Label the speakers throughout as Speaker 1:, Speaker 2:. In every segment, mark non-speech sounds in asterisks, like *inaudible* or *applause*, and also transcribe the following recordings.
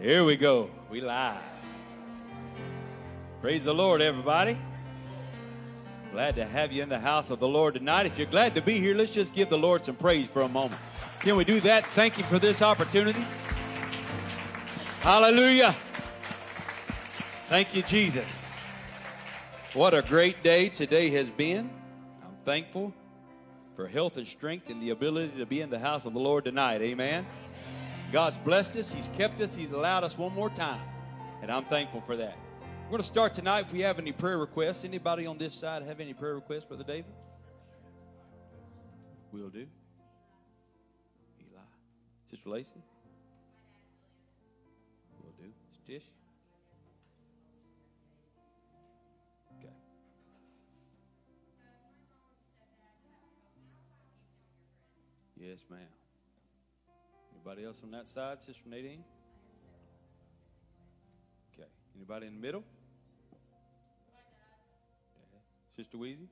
Speaker 1: Here we go. We live. Praise the Lord, everybody. Glad to have you in the house of the Lord tonight. If you're glad to be here, let's just give the Lord some praise for a moment. Can we do that? Thank you for this opportunity. Hallelujah. Thank you, Jesus. What a great day today has been. I'm thankful for health and strength and the ability to be in the house of the Lord tonight. Amen. God's blessed us, He's kept us, He's allowed us one more time. And I'm thankful for that. We're going to start tonight. If we have any prayer requests, anybody on this side have any prayer requests, Brother David? Will do. Eli. Sister Lacey? Will do. Stish? Okay. Yes, ma'am. Anybody else on that side, Sister Nadine? Okay. Anybody in the middle? Okay. Sister Weezy?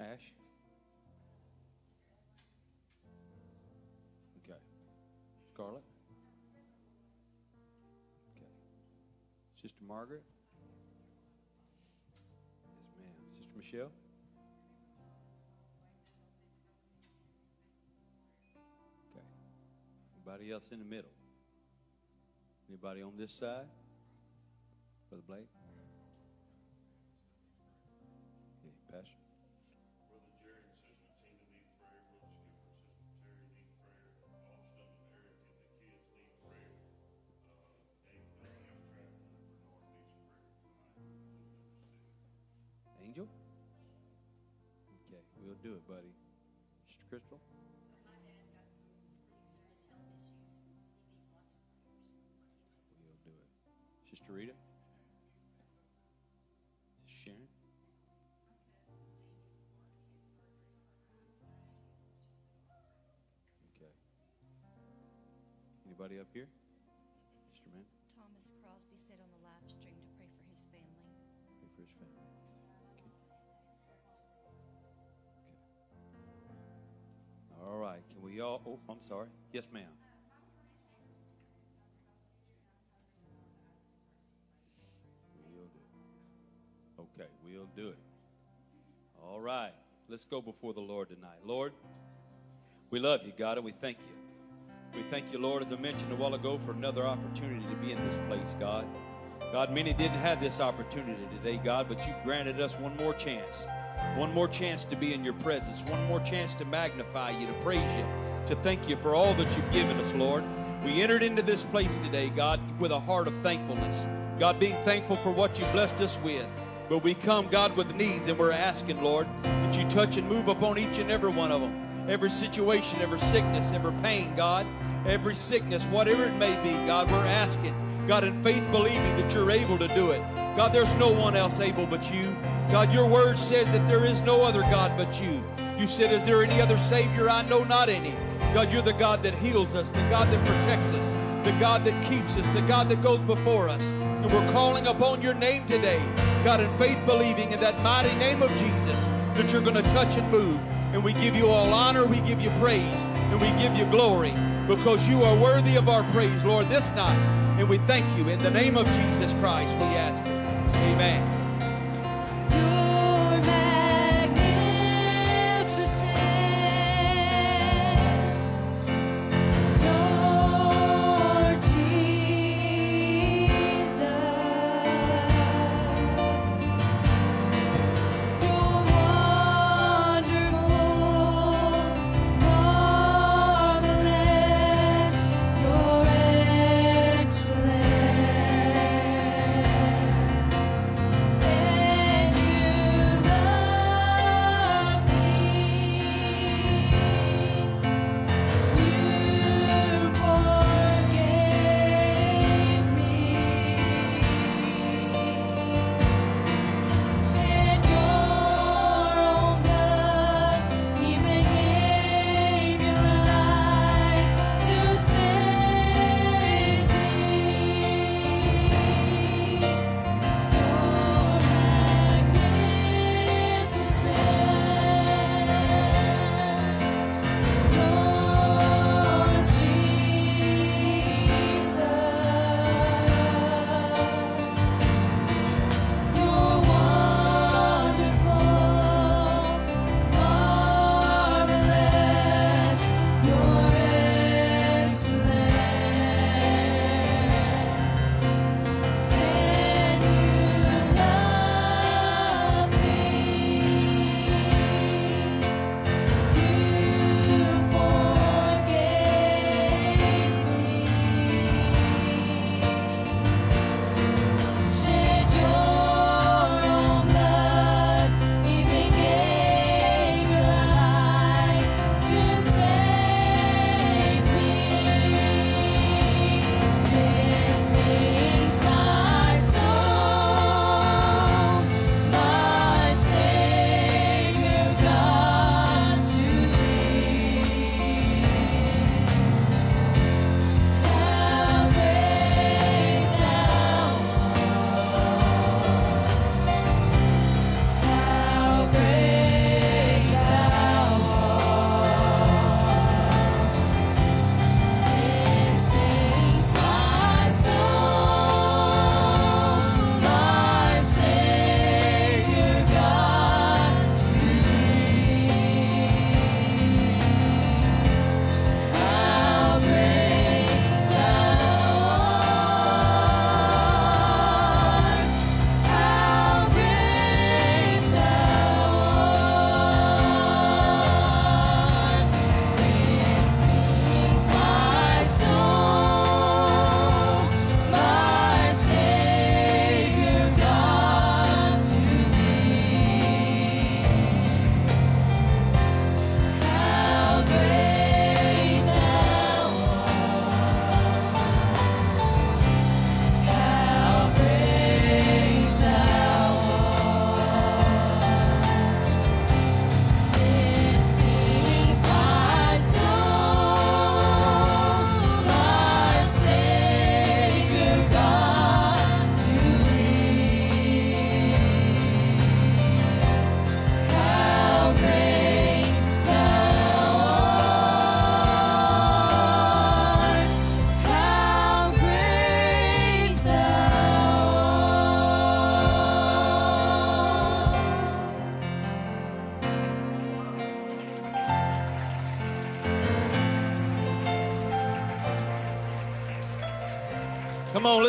Speaker 1: Okay. Ash? Okay. Scarlett? Okay. Sister Margaret? Yes, ma'am. Sister Michelle? Anybody else in the middle? Anybody on this side? Brother Blake? Yeah, Pastor?
Speaker 2: Brother Jerry and Sister Tina need prayer. Brother
Speaker 1: Anybody up here? Sister Man?
Speaker 3: Thomas Crosby said on the live stream to pray for his family.
Speaker 1: Pray for his family. Okay. Okay. All right. Can we all? Oh, I'm sorry. Yes, ma'am. We'll do it. Okay, we'll do it. All right. Let's go before the Lord tonight. Lord, we love you, God, and we thank you. We thank you, Lord, as I mentioned a while ago, for another opportunity to be in this place, God. God, many didn't have this opportunity today, God, but you granted us one more chance. One more chance to be in your presence. One more chance to magnify you, to praise you, to thank you for all that you've given us, Lord. We entered into this place today, God, with a heart of thankfulness. God, being thankful for what you blessed us with. But we come, God, with needs, and we're asking, Lord, that you touch and move upon each and every one of them every situation, every sickness, every pain, God, every sickness, whatever it may be, God, we're asking, God, in faith believing that you're able to do it. God, there's no one else able but you. God, your word says that there is no other God but you. You said, Is there any other Savior? I know not any. God, you're the God that heals us, the God that protects us, the God that keeps us, the God that goes before us. And we're calling upon your name today, God, in faith believing in that mighty name of Jesus that you're going to touch and move. And we give you all honor, we give you praise, and we give you glory because you are worthy of our praise, Lord, this night. And we thank you in the name of Jesus Christ, we ask it. Amen.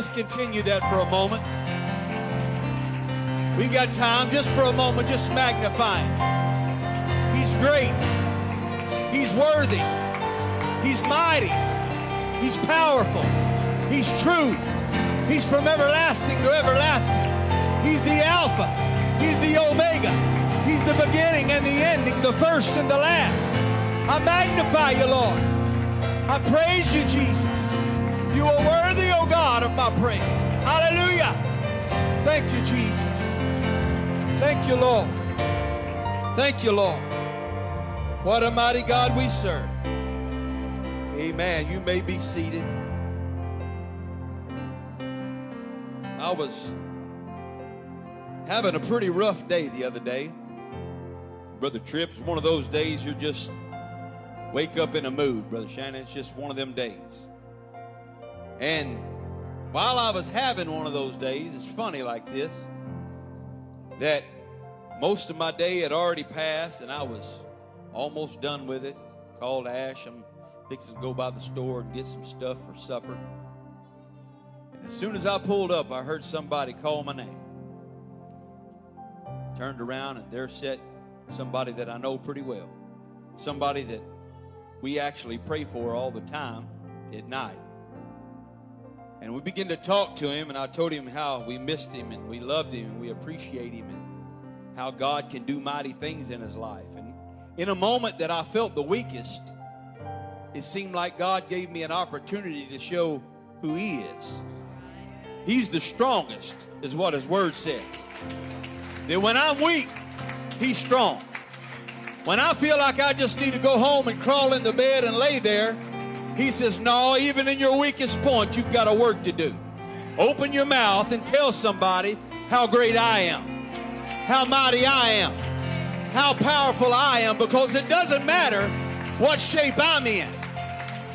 Speaker 1: Let's continue that for a moment. We've got time just for a moment, just magnify him. He's great. He's worthy. He's mighty. He's powerful. He's true. He's from everlasting to everlasting. He's the Alpha. He's the Omega. He's the beginning and the ending, the first and the last. I magnify you, Lord. I praise you, Jesus. You are worthy, O God, of my praise. Hallelujah. Thank you, Jesus. Thank you, Lord. Thank you, Lord. What a mighty God we serve. Amen. You may be seated. I was having a pretty rough day the other day. Brother Tripp, it's one of those days you're just wake up in a mood, Brother Shannon. It's just one of them days. And while I was having one of those days, it's funny like this that most of my day had already passed and I was almost done with it. Called Ash. I'm fixing to go by the store and get some stuff for supper. And As soon as I pulled up, I heard somebody call my name. Turned around, and there sat somebody that I know pretty well. Somebody that we actually pray for all the time at night. And we began to talk to him, and I told him how we missed him, and we loved him, and we appreciate him, and how God can do mighty things in his life. And in a moment that I felt the weakest, it seemed like God gave me an opportunity to show who he is. He's the strongest, is what his word says. That when I'm weak, he's strong. When I feel like I just need to go home and crawl in the bed and lay there, he says, No, even in your weakest point, you've got a work to do. Open your mouth and tell somebody how great I am, how mighty I am, how powerful I am, because it doesn't matter what shape I'm in.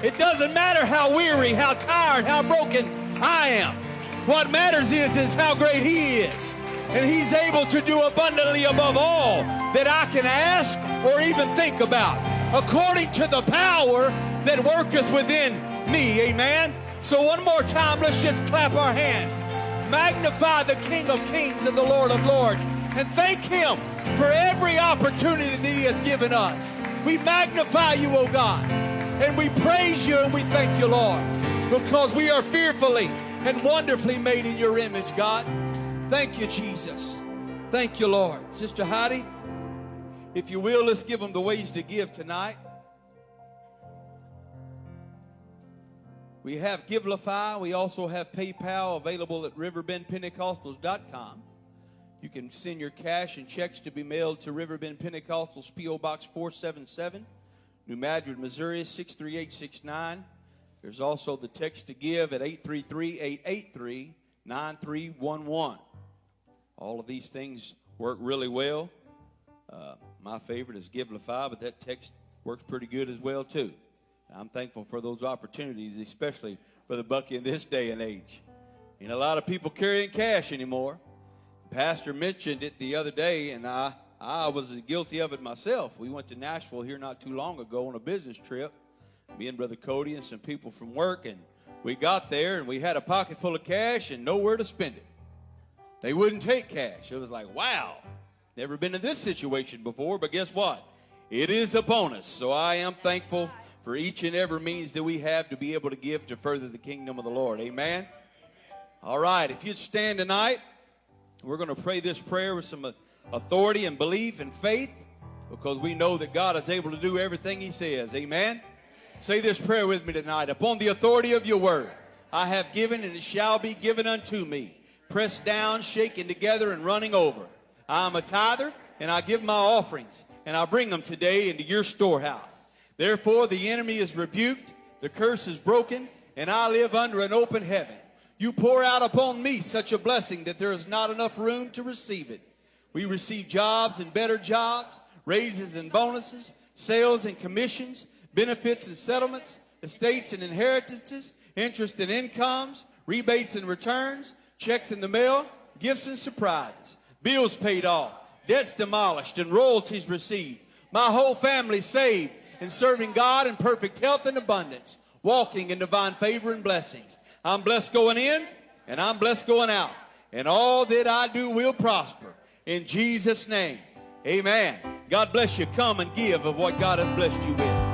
Speaker 1: It doesn't matter how weary, how tired, how broken I am. What matters is, is how great He is. And He's able to do abundantly above all that I can ask or even think about, according to the power that worketh within me. Amen. So, one more time, let's just clap our hands. Magnify the King of Kings and the Lord of Lords. And thank Him for every opportunity that He has given us. We magnify you, O God. And we praise you and we thank you, Lord, because we are fearfully and wonderfully made in your image, God. Thank you, Jesus. Thank you, Lord. Sister Heidi, if you will, let's give them the ways to give tonight. We have Givelify. We also have PayPal available at riverbendpentecostals.com. You can send your cash and checks to be mailed to Riverbend Pentecostals, P.O. Box 477, New Madrid, Missouri 63869. There's also the text to give at 833 883 9311. All of these things work really well. Uh, my favorite is Givelify, but that text works pretty good as well, too. I'm thankful for those opportunities, especially for the Bucky in this day and age. Ain't a lot of people carrying cash anymore. Pastor mentioned it the other day, and I, I was guilty of it myself. We went to Nashville here not too long ago on a business trip, me and Brother Cody and some people from work, and we got there and we had a pocket full of cash and nowhere to spend it. They wouldn't take cash. It was like, wow, never been in this situation before, but guess what? It is upon us. So I am thankful for each and every means that we have to be able to give to further the kingdom of the Lord. Amen. All right, if you'd stand tonight, we're going to pray this prayer with some uh, authority and belief and faith because we know that God is able to do everything He says. Amen. Say this prayer with me tonight. Upon the authority of your word, I have given and it shall be given unto me. Pressed down, shaken together, and running over. I am a tither, and I give my offerings, and I bring them today into your storehouse. Therefore, the enemy is rebuked, the curse is broken, and I live under an open heaven. You pour out upon me such a blessing that there is not enough room to receive it. We receive jobs and better jobs, raises and bonuses, sales and commissions, benefits and settlements, estates and inheritances, interest and incomes, rebates and returns, checks in the mail, gifts and surprises, bills paid off, debts demolished, and royalties received. My whole family saved and serving God in perfect health and abundance, walking in divine favor and blessings.
Speaker 4: I'm blessed going in and I'm blessed going out. And all that I do will prosper. In Jesus' name. Amen. God bless you. Come and give of what God has blessed you with.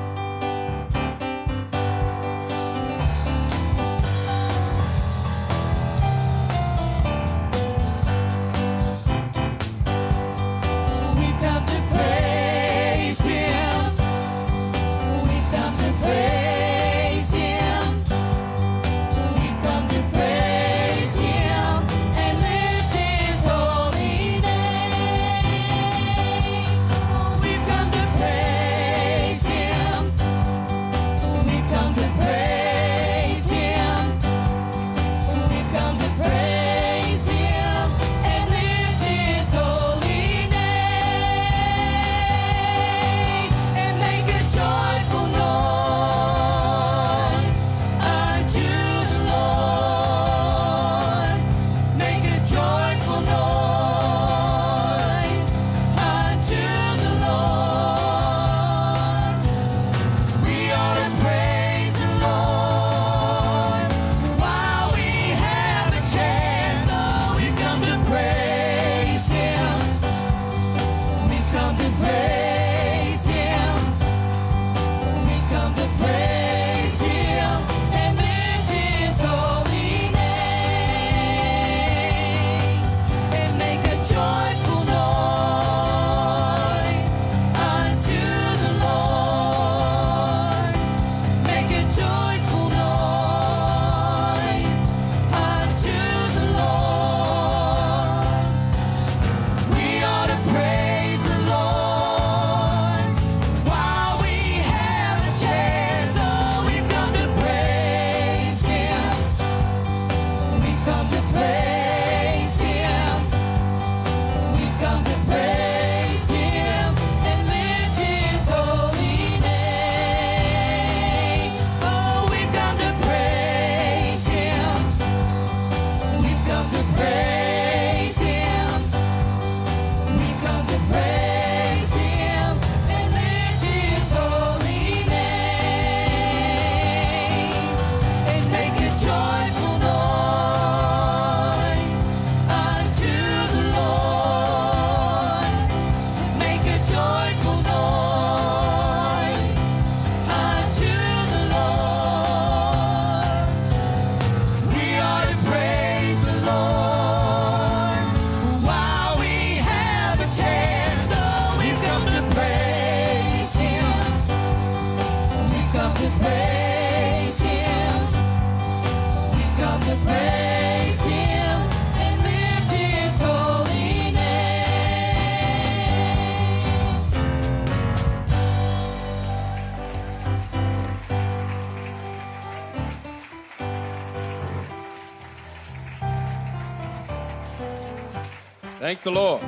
Speaker 4: Thank the Lord.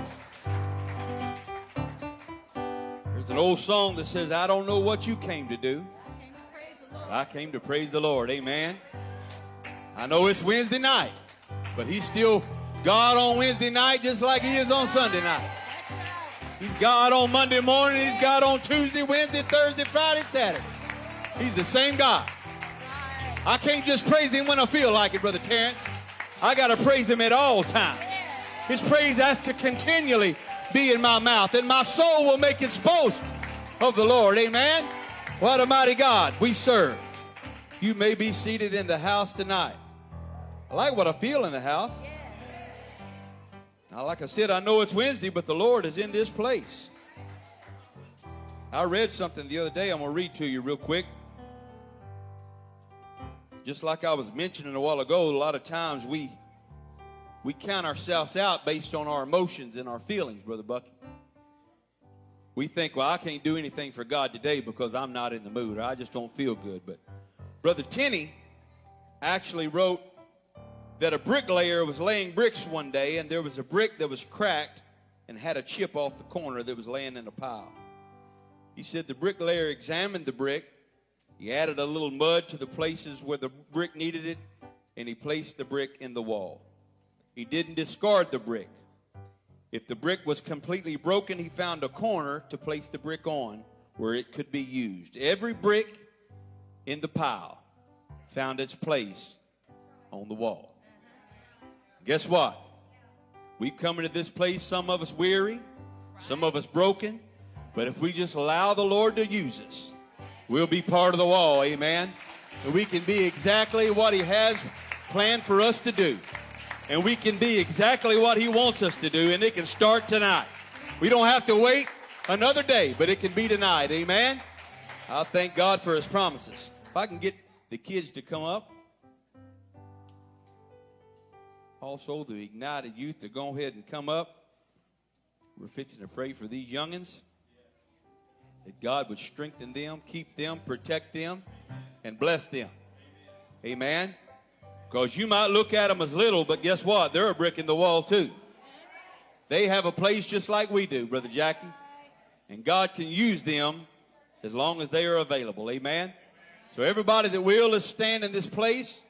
Speaker 4: There's an old song that says, I don't know what you came to do. I came to praise the Lord. Amen. I know it's Wednesday night, but He's still God on Wednesday night just like He is on Sunday night. He's God on Monday morning. He's God on Tuesday, Wednesday, Thursday, Friday, Saturday. He's the same God. I can't just praise Him when I feel like it, Brother Terrence. I got to praise Him at all times. His praise has to continually be in my mouth, and my soul will make its boast of the Lord. Amen. What a mighty God we serve. You may be seated in the house tonight. I like what I feel in the house. Now, like I said, I know it's Wednesday, but the Lord is in this place. I read something the other day. I'm going to read to you real quick. Just like I was mentioning a while ago, a lot of times we we count ourselves out based on our emotions and our feelings, Brother Bucky. We think, well, I can't do anything for God today because I'm not in the mood or I just don't feel good. But Brother Tenney actually wrote that a bricklayer was laying bricks one day and there was a brick that was cracked and had a chip off the corner that was laying in a pile. He said the bricklayer examined the brick, he added a little mud to the places where the brick needed it, and he placed the brick in the wall. He didn't discard the brick. If the brick was completely broken, he found a corner to place the brick on where it could be used. Every brick in the pile found its place
Speaker 1: on the wall. Guess what? We've come into this place, some of us weary, some of us broken, but if we just allow the Lord to use us, we'll be part of the wall, amen? And we can be exactly what He has planned for us to do. And we can be exactly what He wants us to do, and it can start tonight. We don't have to wait another day, but it can be tonight, amen? I thank God for His promises. If I can get the kids to come up. Also, the ignited youth to go ahead and come up. We're fixing to pray for these youngins that God would strengthen them, keep them, protect them, and bless them. Amen. Because you might look at them as little, but guess what? They're a brick in the wall, too. They have a place just like we do, Brother Jackie. And God can use them as long as they are available. Amen. So, everybody that will is stand in this place.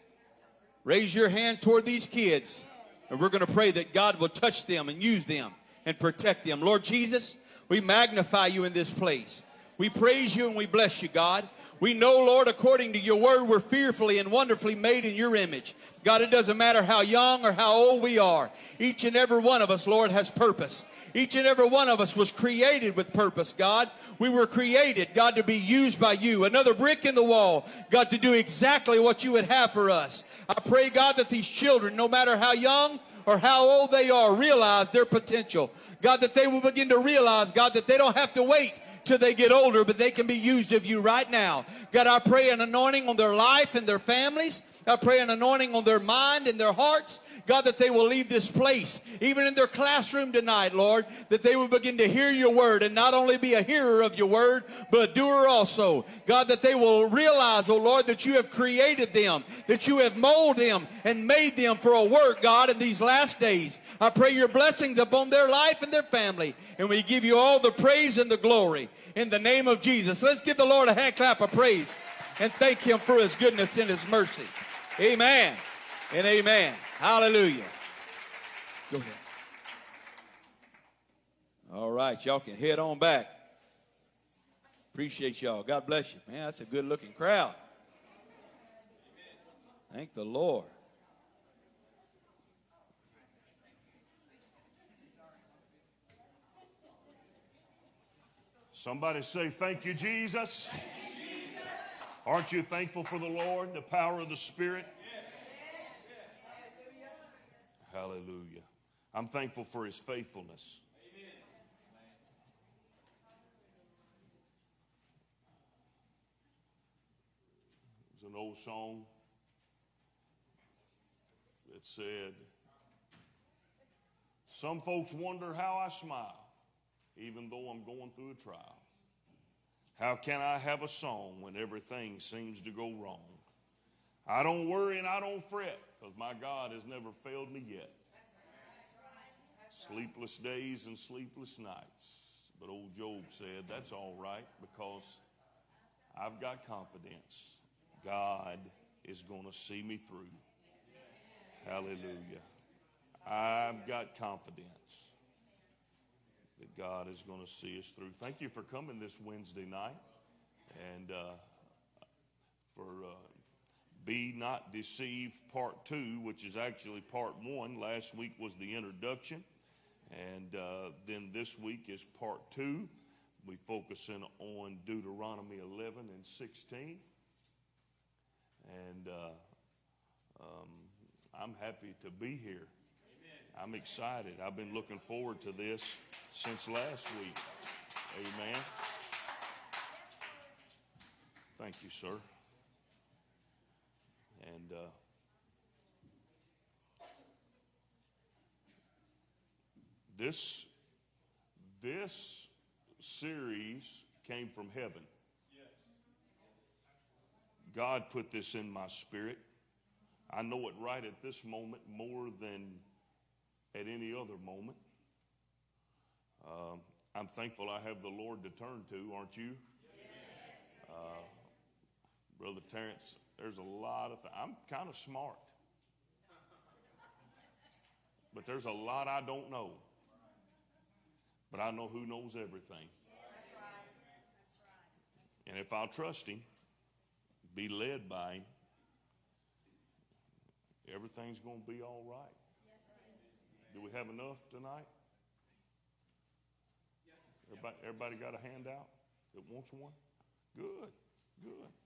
Speaker 1: Raise your hand toward these kids. And we're going to pray that God will touch them and use them and protect them. Lord Jesus, we magnify you in this place. We praise you and we bless you, God. We know, Lord, according to your word, we're fearfully and wonderfully made in your image. God, it doesn't matter how young or how old we are. Each and every one of us, Lord, has purpose. Each and every one of us was created with purpose, God. We were created, God, to be used by you. Another brick in the wall, God, to do exactly what you would have for us. I pray, God, that these children, no matter how young or how old they are, realize their potential. God, that they will begin to realize, God, that they don't have to wait till they get older, but they can be used of you right now. God, I pray an anointing on their life and their families. I pray an anointing on their mind and their hearts. God, that they will leave this place, even in their classroom tonight, Lord, that they will begin to hear your word and not only be a hearer of your word, but a doer also. God, that they will realize, oh Lord, that you have created them, that you have molded them and made them for a work, God, in these last days. I pray your blessings upon their life and their family, and we give you all the praise and the glory in the name of Jesus. Let's give the Lord a hand clap of praise and thank him for his goodness and his mercy. Amen and amen. Hallelujah. Go ahead. All right, y'all can head on back. Appreciate y'all. God bless you. Man, that's a good looking crowd. Thank the Lord.
Speaker 5: Somebody say, Thank you, Jesus. Aren't you thankful for the Lord, the power of the Spirit? Hallelujah. I'm thankful for his faithfulness. There's an old song that said, Some folks wonder how I smile, even though I'm going through a trial. How can I have a song when everything seems to go wrong? I don't worry and I don't fret because my God has never failed me yet. Sleepless days and sleepless nights. But old Job said, That's all right because I've got confidence. God is going to see me through. Hallelujah. I've got confidence that God is going to see us through. Thank you for coming this Wednesday night and uh, for uh, Be Not Deceived Part 2, which is actually Part 1. Last week was the introduction, and uh, then this week is Part 2. We focusing on Deuteronomy 11 and 16. And uh, um, I'm happy to be here. I'm excited. I've been looking forward to this since last week. Amen. Thank you, sir. And uh, this this series came from heaven. God put this in my spirit. I know it right at this moment more than at any other moment. Um, I'm thankful I have the Lord to turn to, aren't you? Uh, Brother Terrence, there's a lot of th- I'm kind of smart. But there's a lot I don't know. But I know who knows everything. And if I'll trust Him, be led by Him, everything's going to be all right. Do we have enough tonight? Everybody, everybody got a handout that wants one? Good, good.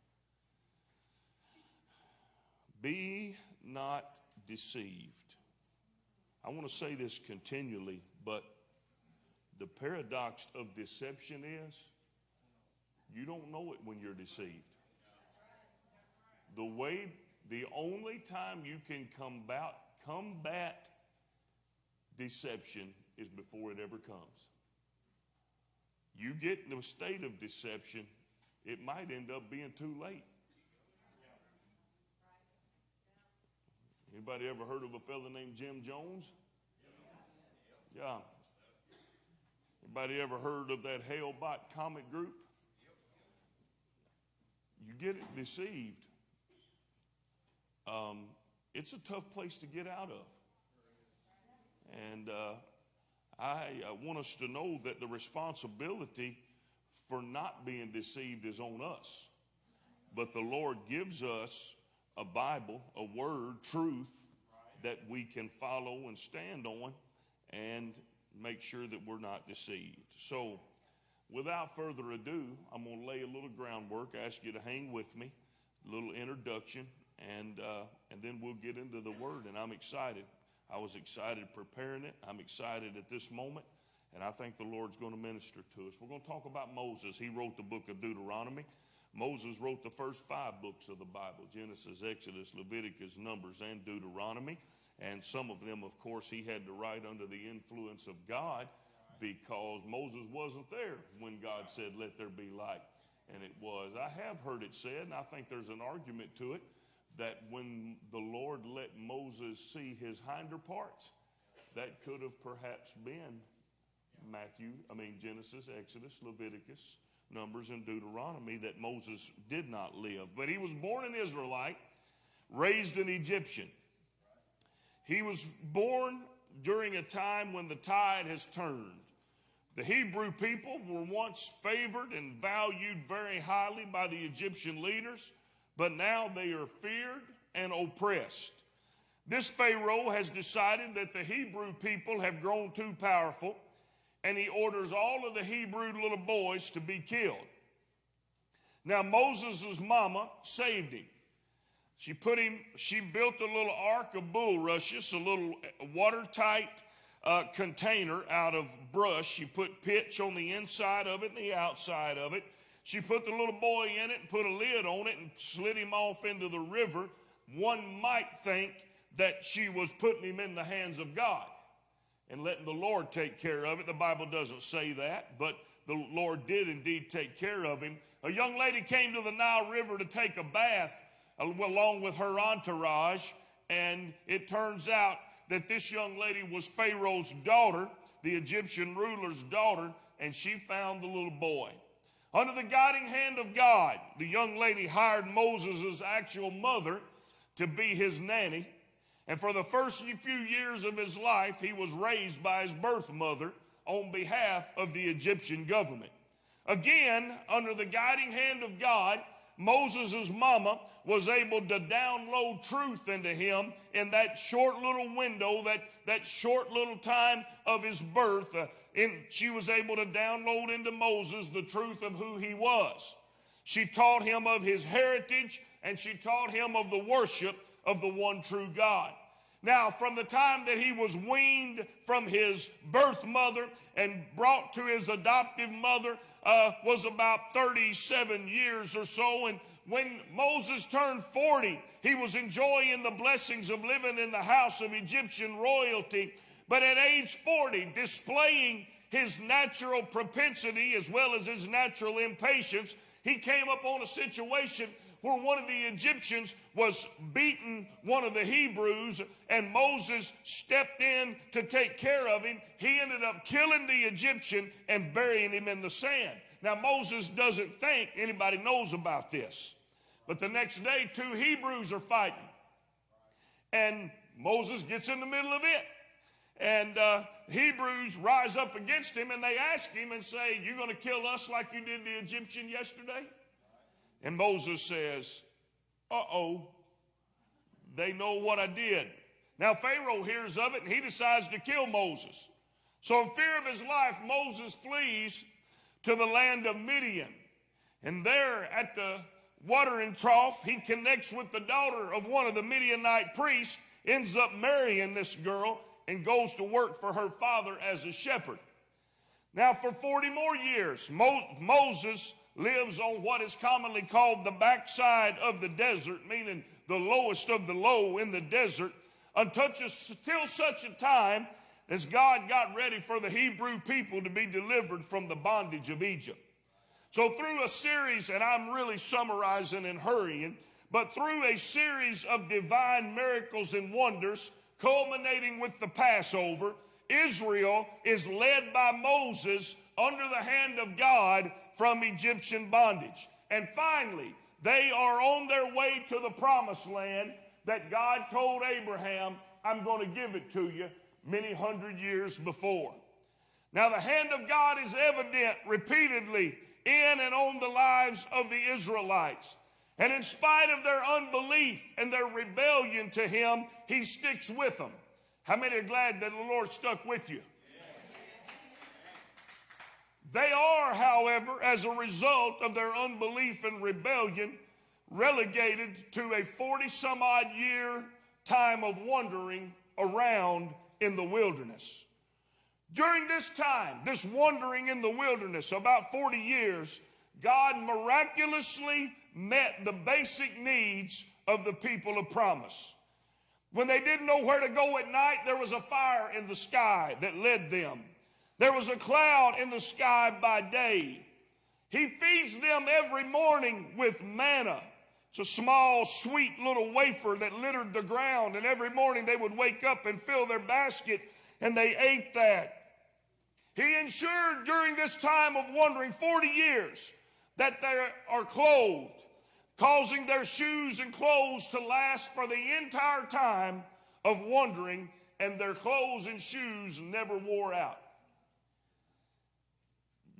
Speaker 5: Be not deceived. I want to say this continually, but the paradox of deception is you don't know it when you're deceived. The way, the only time you can combat, combat deception is before it ever comes. You get in a state of deception, it might end up being too late. Anybody ever heard of a fellow named Jim Jones? Yeah. Anybody ever heard of that Hale-Bopp comic group? You get it deceived. Um, it's a tough place to get out of. And uh, I uh, want us to know that the responsibility for not being deceived is on us. But the Lord gives us a Bible, a word, truth that we can follow and stand on and make sure that we're not deceived. So, without further ado, I'm going to lay a little groundwork, ask you to hang with me, a little introduction, and, uh, and then we'll get into the word. And I'm excited. I was excited preparing it. I'm excited at this moment. And I think the Lord's going to minister to us. We're going to talk about Moses. He wrote the book of Deuteronomy. Moses wrote the first five books of the Bible Genesis, Exodus, Leviticus, Numbers, and Deuteronomy. And some of them, of course, he had to write under the influence of God because Moses wasn't there when God said, Let there be light. And it was. I have heard it said, and I think there's an argument to it, that when the Lord let Moses see his hinder parts, that could have perhaps been Matthew, I mean, Genesis, Exodus, Leviticus, Numbers, and Deuteronomy that Moses did not live. But he was born an Israelite, raised an Egyptian. He was born during a time when the tide has turned. The Hebrew people were once favored and valued very highly by the Egyptian leaders, but now they are feared and oppressed. This Pharaoh has decided that the Hebrew people have grown too powerful, and he orders all of the Hebrew little boys to be killed. Now, Moses' mama saved him. She put him, she built a little ark of bulrushes, a little watertight uh, container out of brush. She put pitch on the inside of it and the outside of it. She put the little boy in it and put a lid on it and slid him off into the river. One might think that she was putting him in the hands of God and letting the Lord take care of it. The Bible doesn't say that, but the Lord did indeed take care of him. A young lady came to the Nile River to take a bath uh, along with her entourage, and it turns out that this young lady was Pharaoh's daughter, the Egyptian ruler's daughter, and she found the little boy. Under the guiding hand of God, the young lady hired Moses' actual mother to be his nanny. And for the first few years of his life, he was raised by his birth mother on behalf of the Egyptian government. Again, under the guiding hand of God, Moses' mama was able to download truth into him in that short little window, that, that short little time of his birth. Uh, she was able to download into Moses the truth of who he was. She taught him of his heritage and she taught him of the worship of the one true God. Now, from the time that he was weaned from his birth mother and brought to his adoptive mother uh, was about 37 years or so. And when Moses turned 40, he was enjoying the blessings of living in the house of Egyptian royalty. But at age 40, displaying his natural propensity as well as his natural impatience, he came upon a situation where one of the Egyptians was beating one of the Hebrews and Moses stepped in to take care of him. He ended up killing the Egyptian and burying him in the sand. Now, Moses doesn't think anybody knows about this. But the next day, two Hebrews are fighting. And Moses gets in the middle of it. And uh, Hebrews rise up against him and they ask him and say, "You're going to kill us like you did the Egyptian yesterday? And Moses says, Uh oh, they know what I did. Now Pharaoh hears of it and he decides to kill Moses. So in fear of his life, Moses flees to the land of Midian. And there at the watering trough, he connects with the daughter of one of the Midianite priests, ends up marrying this girl, and goes to work for her father as a shepherd. Now, for 40 more years, Mo- Moses lives on what is commonly called the backside of the desert, meaning the lowest of the low in the desert, until such a time as God got ready for the Hebrew people to be delivered from the bondage of Egypt. So, through a series, and I'm really summarizing and hurrying, but through a series of divine miracles and wonders, culminating with the Passover, Israel is led by Moses under the hand of God from Egyptian bondage. And finally, they are on their way to the promised land that God told Abraham, I'm going to give it to you many hundred years before. Now, the hand of God is evident repeatedly in and on the lives of the Israelites. And in spite of their unbelief and their rebellion to Him, He sticks with them. How many are glad that the Lord stuck with you? They are, however, as a result of their unbelief and rebellion, relegated to a 40 some odd year time of wandering around in the wilderness. During this time, this wandering in the wilderness, about 40 years, God miraculously met the basic needs of the people of promise. When they didn't know where to go at night, there was a fire in the sky that led them. There was a cloud in the sky by day. He feeds them every morning with manna. It's a small, sweet little wafer that littered the ground, and every morning they would wake up and fill their basket, and they ate that. He ensured during this time of wandering 40 years that they are clothed, causing their shoes and clothes to last for the entire time of wandering, and their clothes and shoes never wore out.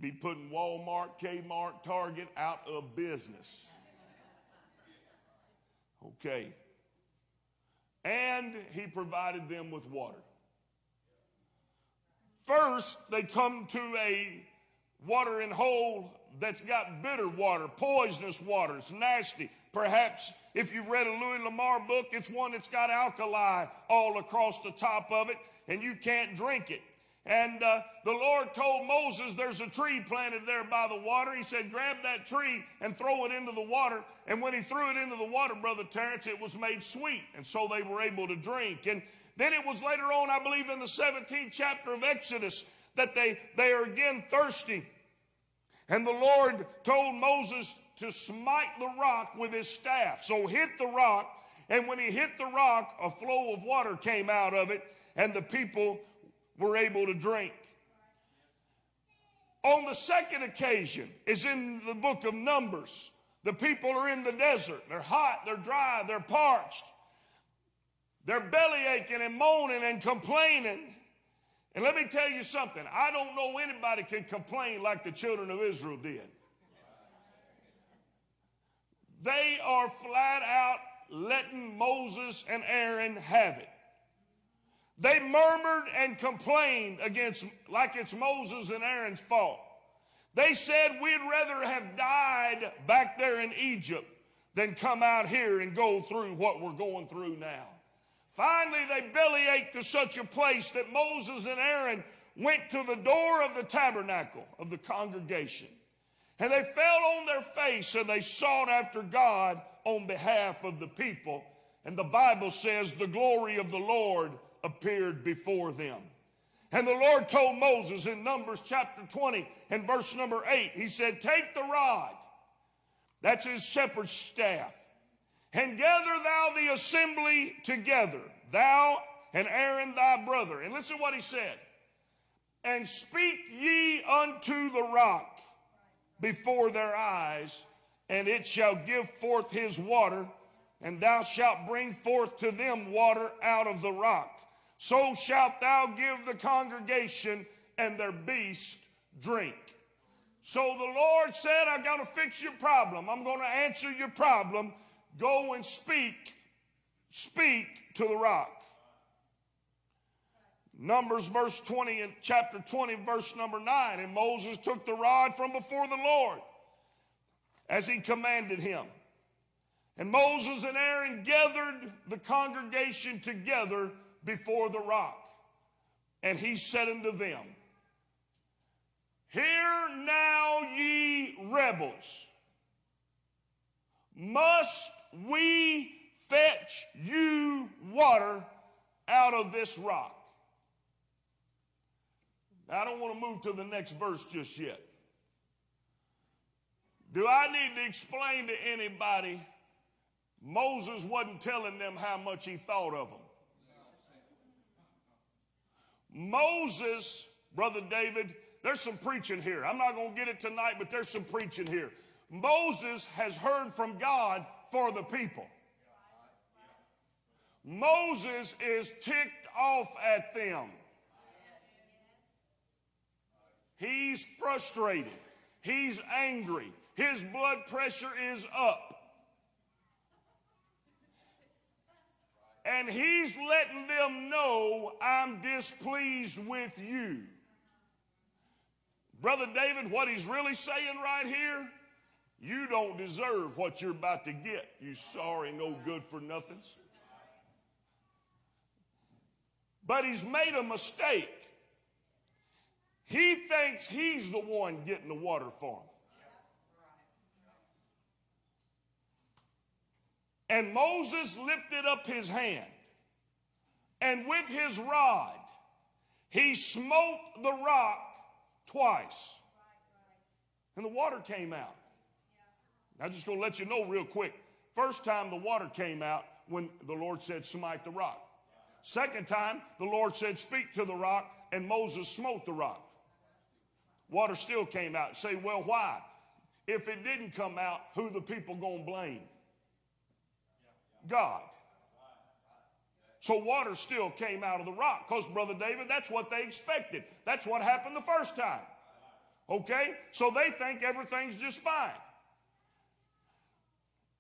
Speaker 5: Be putting Walmart, Kmart, Target out of business. Okay. And he provided them with water. First, they come to a watering hole that's got bitter water, poisonous water. It's nasty. Perhaps if you've read a Louis L'Amour book, it's one that's got alkali all across the top of it, and you can't drink it. And uh, the Lord told Moses, There's a tree planted there by the water. He said, Grab that tree and throw it into the water. And when he threw it into the water, Brother Terrence, it was made sweet. And so they were able to drink. And then it was later on, I believe, in the 17th chapter of Exodus, that they, they are again thirsty. And the Lord told Moses to smite the rock with his staff. So hit the rock. And when he hit the rock, a flow of water came out of it, and the people were able to drink. On the second occasion is in the book of Numbers. The people are in the desert. They're hot, they're dry, they're parched. They're belly aching and moaning and complaining. And let me tell you something. I don't know anybody can complain like the children of Israel did. They are flat out letting Moses and Aaron have it. They murmured and complained against, like it's Moses and Aaron's fault. They said, We'd rather have died back there in Egypt than come out here and go through what we're going through now. Finally, they bellyached to such a place that Moses and Aaron went to the door of the tabernacle of the congregation. And they fell on their face and they sought after God on behalf of the people. And the Bible says, The glory of the Lord appeared before them. And the Lord told Moses in Numbers chapter 20 and verse number 8, He said, Take the rod, that's his shepherd's staff, and gather thou the assembly together, thou and Aaron thy brother. And listen what he said. And speak ye unto the rock before their eyes, and it shall give forth his water, and thou shalt bring forth to them water out of the rock so shalt thou give the congregation and their beast drink. So the Lord said, I've got to fix your problem. I'm going to answer your problem. Go and speak speak to the rock. Numbers verse 20 and chapter 20 verse number 9 and Moses took the rod from before the Lord as he commanded him. And Moses and Aaron gathered the congregation together before the rock. And he said unto them, Hear now, ye rebels, must we fetch you water out of this rock? Now, I don't want to move to the next verse just yet. Do I need to explain to anybody Moses wasn't telling them how much he thought of them? Moses, Brother David, there's some preaching here. I'm not going to get it tonight, but there's some preaching here. Moses has heard from God for the people. Moses is ticked off at them. He's frustrated. He's angry. His blood pressure is up. And he's letting them know I'm displeased with you. Brother David, what he's really saying right here, you don't deserve what you're about to get, you sorry, no good for nothings. But he's made a mistake. He thinks he's the one getting the water for him. And Moses lifted up his hand, and with his rod, he smote the rock twice. And the water came out. I'm just going to let you know real quick. First time the water came out when the Lord said, Smite the rock. Second time, the Lord said, Speak to the rock, and Moses smote the rock. Water still came out. Say, well, why? If it didn't come out, who the people gonna blame? God. So water still came out of the rock because, Brother David, that's what they expected. That's what happened the first time. Okay? So they think everything's just fine.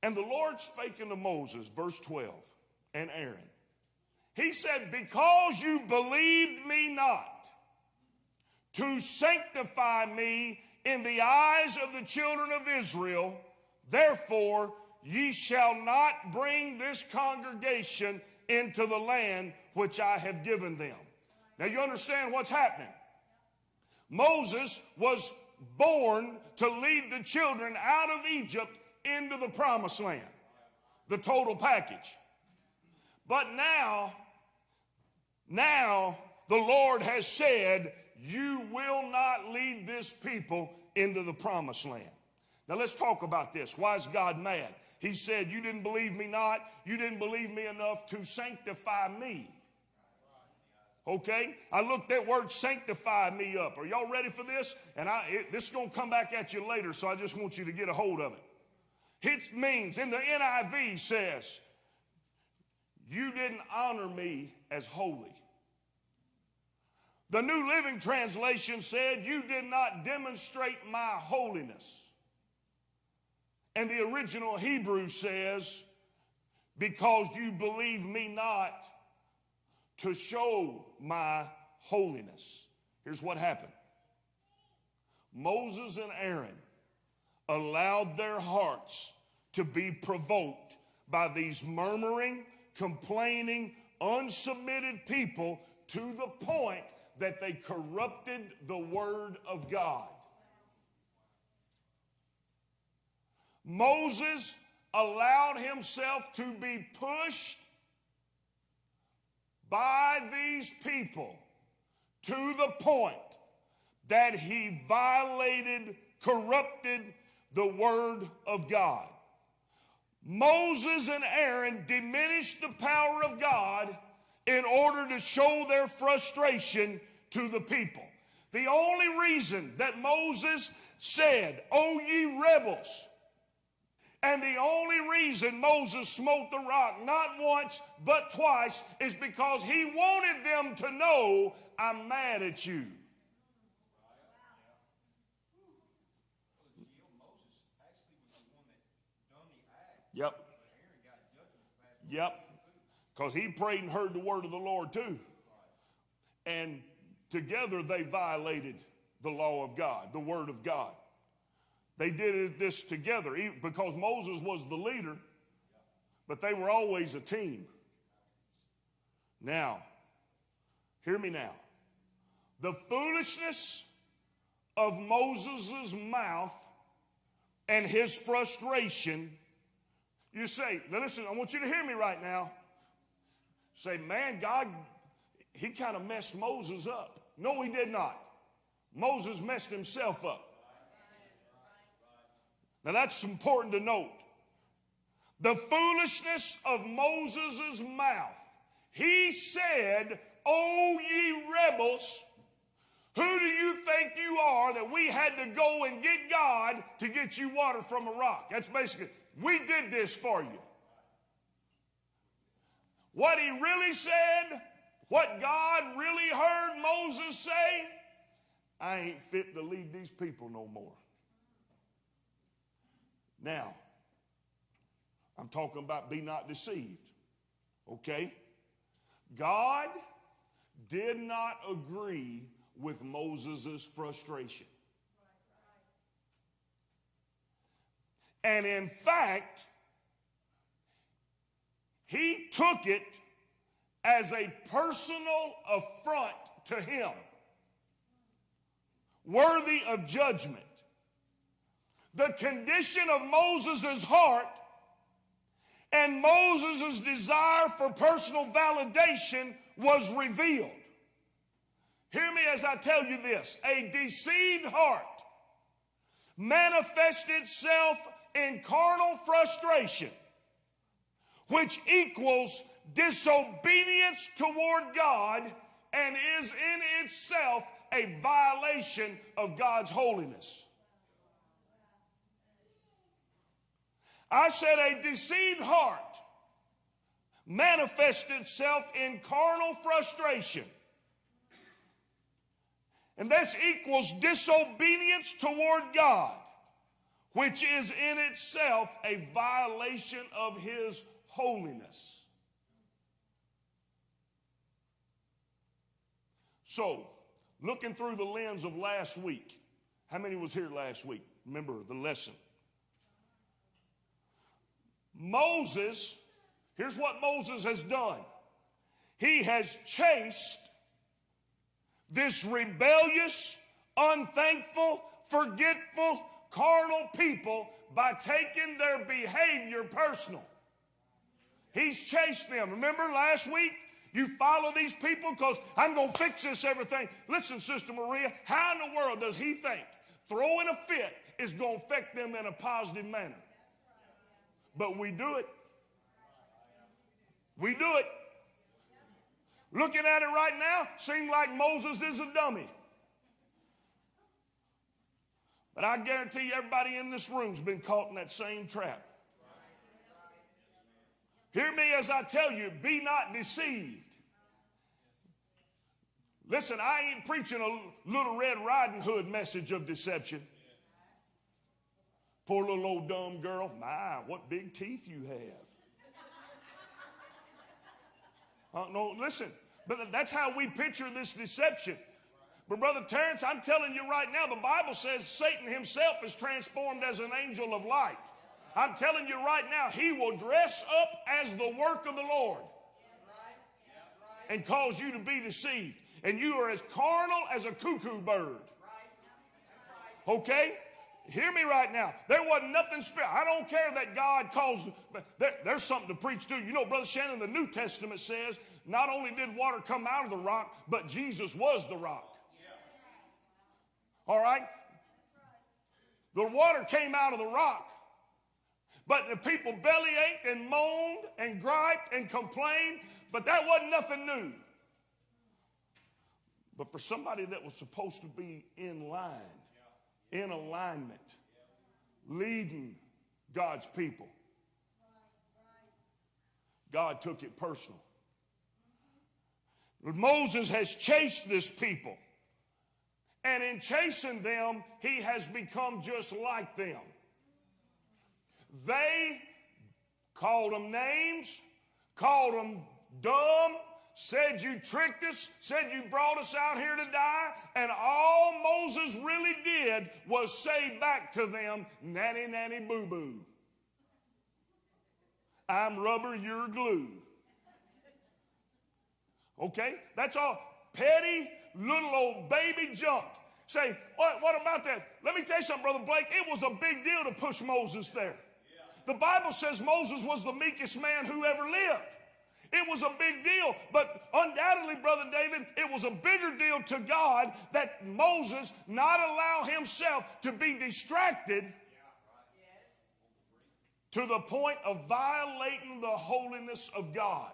Speaker 5: And the Lord spake unto Moses, verse 12, and Aaron. He said, Because you believed me not to sanctify me in the eyes of the children of Israel, therefore ye shall not bring this congregation into the land which I have given them. Now you understand what's happening. Moses was born to lead the children out of Egypt into the promised land, the total package. But now, now the Lord has said, You will not lead this people into the promised land. Now let's talk about this. Why is God mad? He said, You didn't believe me not. You didn't believe me enough to sanctify me. Okay? I looked that word sanctify me up. Are y'all ready for this? And I, it, this is going to come back at you later, so I just want you to get a hold of it. It means, in the NIV says, You didn't honor me as holy. The New Living Translation said, You did not demonstrate my holiness. And the original Hebrew says, Because you believe me not to show my holiness. Here's what happened Moses and Aaron allowed their hearts to be provoked by these murmuring, complaining, unsubmitted people to the point that they corrupted the word of God. Moses allowed himself to be pushed by these people to the point that he violated, corrupted the word of God. Moses and Aaron diminished the power of God in order to show their frustration to the people. The only reason that Moses said, O ye rebels, and the only reason Moses smote the rock, not once, but twice, is because he wanted them to know, I'm mad at you. Yep. Yep. Because he prayed and heard the word of the Lord too. And together they violated the law of God, the word of God. They did this together because Moses was the leader, but they were always a team. Now, hear me now. The foolishness of Moses' mouth and his frustration, you say, now listen, I want you to hear me right now. Say, man, God, he kind of messed Moses up. No, he did not. Moses messed himself up. Now that's important to note. The foolishness of Moses' mouth. He said, O ye rebels, who do you think you are that we had to go and get God to get you water from a rock? That's basically, we did this for you. What he really said, what God really heard Moses say, I ain't fit to lead these people no more. Now, I'm talking about be not deceived. Okay? God did not agree with Moses' frustration. And in fact, he took it as a personal affront to him, worthy of judgment. The condition of Moses' heart and Moses' desire for personal validation was revealed. Hear me as I tell you this a deceived heart manifests itself in carnal frustration, which equals disobedience toward God and is in itself a violation of God's holiness. I said a deceived heart manifests itself in carnal frustration. And this equals disobedience toward God, which is in itself a violation of His holiness. So, looking through the lens of last week, how many was here last week? Remember the lesson. Moses, here's what Moses has done. He has chased this rebellious, unthankful, forgetful, carnal people by taking their behavior personal. He's chased them. Remember last week? You follow these people because I'm going to fix this everything. Listen, Sister Maria, how in the world does he think throwing a fit is going to affect them in a positive manner? But we do it. We do it. Looking at it right now, seems like Moses is a dummy. But I guarantee you, everybody in this room's been caught in that same trap. Hear me as I tell you, be not deceived. Listen, I ain't preaching a little Red Riding Hood message of deception. Poor little old dumb girl. My, what big teeth you have. Uh, no, listen, but that's how we picture this deception. But Brother Terrence, I'm telling you right now, the Bible says Satan himself is transformed as an angel of light. I'm telling you right now, he will dress up as the work of the Lord and cause you to be deceived. And you are as carnal as a cuckoo bird. Okay? Hear me right now. There wasn't nothing special. I don't care that God calls, but there, there's something to preach to. You know, Brother Shannon, the New Testament says not only did water come out of the rock, but Jesus was the rock. All right? The water came out of the rock. But the people bellyached and moaned and griped and complained, but that wasn't nothing new. But for somebody that was supposed to be in line, in alignment, leading God's people, God took it personal. Moses has chased this people. And in chasing them, he has become just like them. They called them names, called them dumb, said you tricked us, said you brought us out here to die, and all Moses really did was say back to them, nanny, nanny, boo boo. I'm rubber, you're glue. Okay? That's all petty little old baby junk. Say, what, what about that? Let me tell you something, Brother Blake. It was a big deal to push Moses there. The Bible says Moses was the meekest man who ever lived. It was a big deal, but undoubtedly, Brother David, it was a bigger deal to God that Moses not allow himself to be distracted to the point of violating the holiness of God.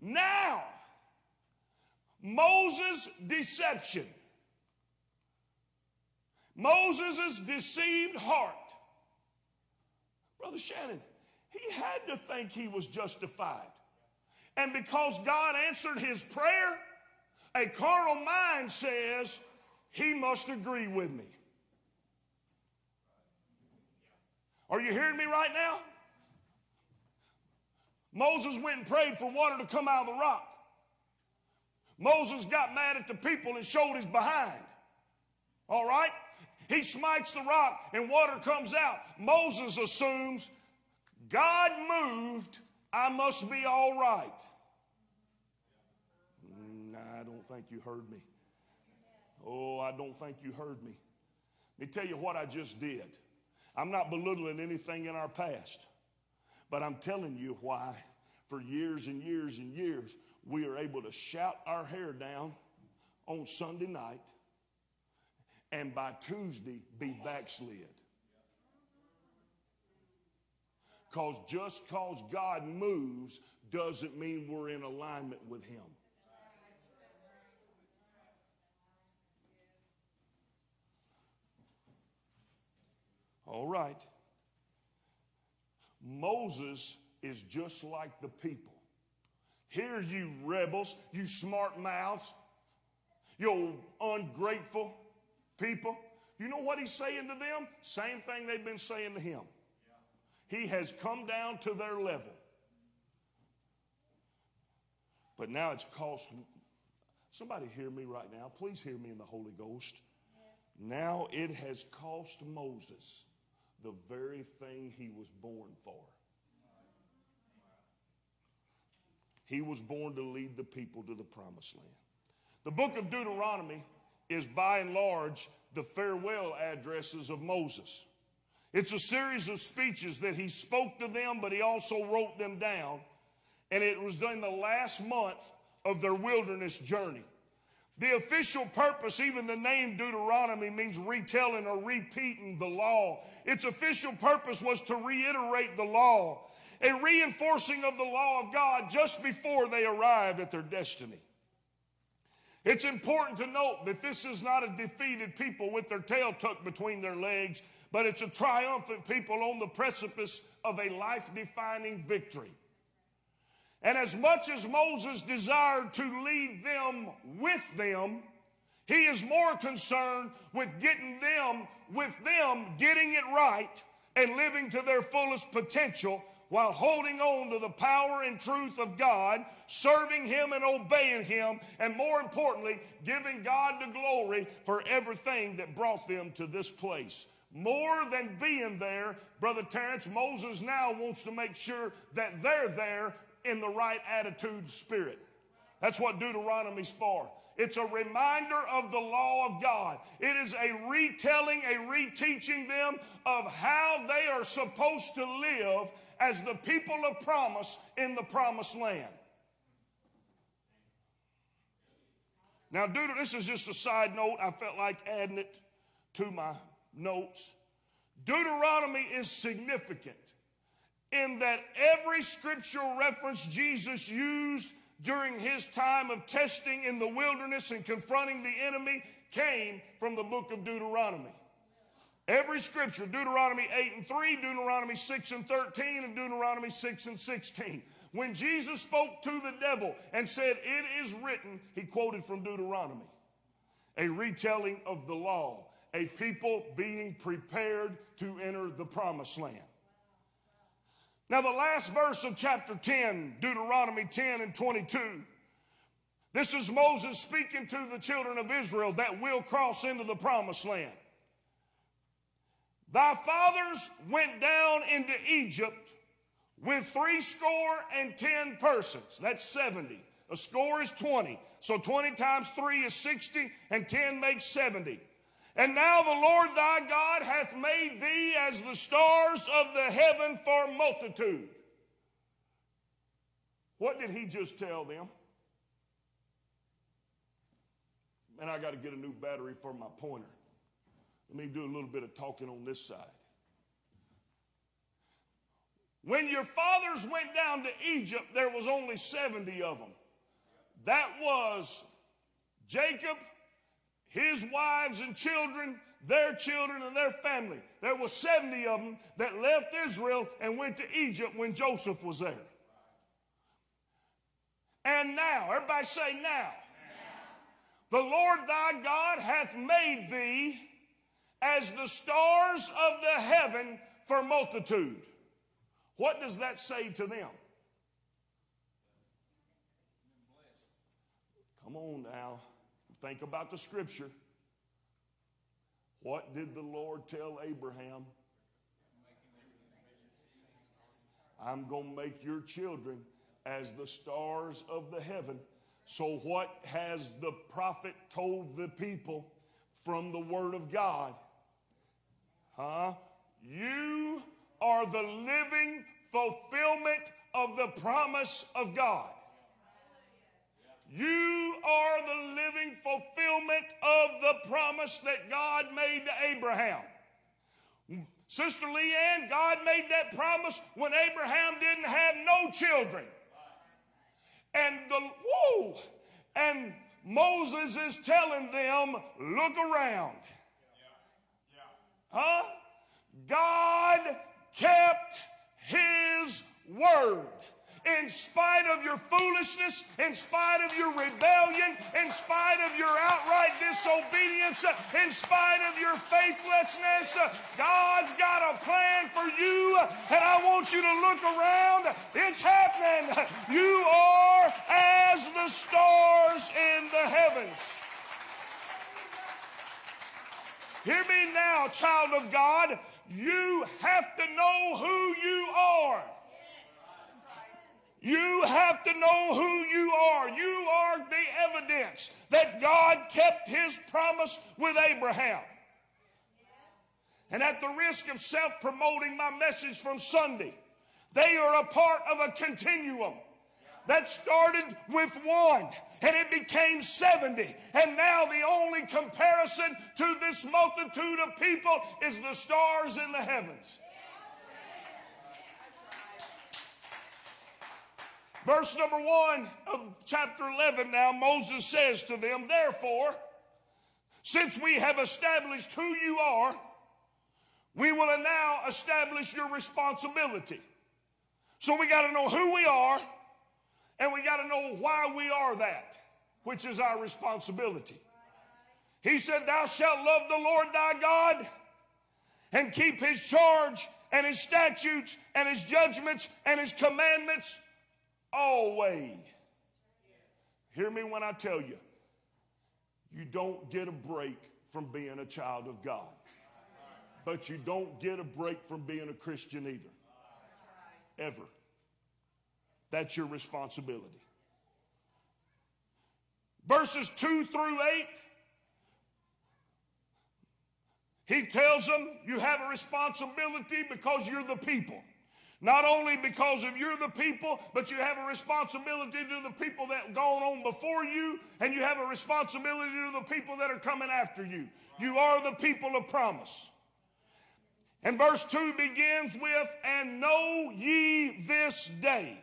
Speaker 5: Now, Moses' deception, Moses' deceived heart. Brother Shannon, he had to think he was justified. And because God answered his prayer, a carnal mind says, he must agree with me. Are you hearing me right now? Moses went and prayed for water to come out of the rock. Moses got mad at the people and showed his behind. All right? He smites the rock and water comes out. Moses assumes God moved, I must be all right. Mm, nah, I don't think you heard me. Oh, I don't think you heard me. Let me tell you what I just did. I'm not belittling anything in our past, but I'm telling you why, for years and years and years, we are able to shout our hair down on Sunday night and by Tuesday be backslid. Because just because God moves doesn't mean we're in alignment with Him. All right. Moses is just like the people. Here, you rebels, you smart mouths, you ungrateful people. You know what he's saying to them? Same thing they've been saying to him. He has come down to their level. But now it's cost. Somebody hear me right now. Please hear me in the Holy Ghost. Now it has cost Moses the very thing he was born for. He was born to lead the people to the promised land. The book of Deuteronomy is by and large the farewell addresses of Moses. It's a series of speeches that he spoke to them, but he also wrote them down. And it was during the last month of their wilderness journey. The official purpose, even the name Deuteronomy, means retelling or repeating the law. Its official purpose was to reiterate the law, a reinforcing of the law of God just before they arrived at their destiny. It's important to note that this is not a defeated people with their tail tucked between their legs, but it's a triumphant people on the precipice of a life defining victory. And as much as Moses desired to lead them with them, he is more concerned with getting them, with them getting it right and living to their fullest potential while holding on to the power and truth of God, serving Him and obeying Him, and more importantly, giving God the glory for everything that brought them to this place. More than being there, Brother Terrence, Moses now wants to make sure that they're there in the right attitude spirit. That's what Deuteronomy's for. It's a reminder of the law of God. It is a retelling, a reteaching them of how they are supposed to live as the people of promise in the promised land. Now, Deut- this is just a side note. I felt like adding it to my notes. Deuteronomy is significant in that every scriptural reference Jesus used during his time of testing in the wilderness and confronting the enemy came from the book of Deuteronomy. Every scripture, Deuteronomy 8 and 3, Deuteronomy 6 and 13, and Deuteronomy 6 and 16. When Jesus spoke to the devil and said, It is written, he quoted from Deuteronomy. A retelling of the law, a people being prepared to enter the promised land. Now, the last verse of chapter 10, Deuteronomy 10 and 22. This is Moses speaking to the children of Israel that will cross into the promised land. Thy fathers went down into Egypt with three score and ten persons. That's 70. A score is 20. So 20 times 3 is 60, and 10 makes 70. And now the Lord thy God hath made thee as the stars of the heaven for multitude. What did he just tell them? Man, I got to get a new battery for my pointer. Let me do a little bit of talking on this side. When your fathers went down to Egypt, there was only 70 of them. That was Jacob, his wives and children, their children and their family. There was 70 of them that left Israel and went to Egypt when Joseph was there. And now, everybody say now. The Lord thy God hath made thee as the stars of the heaven for multitude. What does that say to them? Come on now. Think about the scripture. What did the Lord tell Abraham? I'm going to make your children as the stars of the heaven. So, what has the prophet told the people from the Word of God? Huh? You are the living fulfillment of the promise of God. You are the living fulfillment of the promise that God made to Abraham. Sister Leanne, God made that promise when Abraham didn't have no children. And the whoa, and Moses is telling them, look around. Huh? God kept his word. In spite of your foolishness, in spite of your rebellion, in spite of your outright disobedience, in spite of your faithlessness, God's got a plan for you, and I want you to look around. It's happening. You are as the stars in the heavens. Hear me now, child of God. You have to know who you are. You have to know who you are. You are the evidence that God kept his promise with Abraham. And at the risk of self promoting my message from Sunday, they are a part of a continuum that started with one and it became 70. And now the only comparison to this multitude of people is the stars in the heavens. Verse number one of chapter 11 now, Moses says to them, Therefore, since we have established who you are, we will now establish your responsibility. So we got to know who we are and we got to know why we are that, which is our responsibility. He said, Thou shalt love the Lord thy God and keep his charge and his statutes and his judgments and his commandments always. Hear me when I tell you, you don't get a break from being a child of God. But you don't get a break from being a Christian either. Ever. That's your responsibility. Verses 2 through 8, he tells them you have a responsibility because you're the people. Not only because of you're the people, but you have a responsibility to the people that gone on before you, and you have a responsibility to the people that are coming after you. You are the people of promise. And verse 2 begins with, And know ye this day.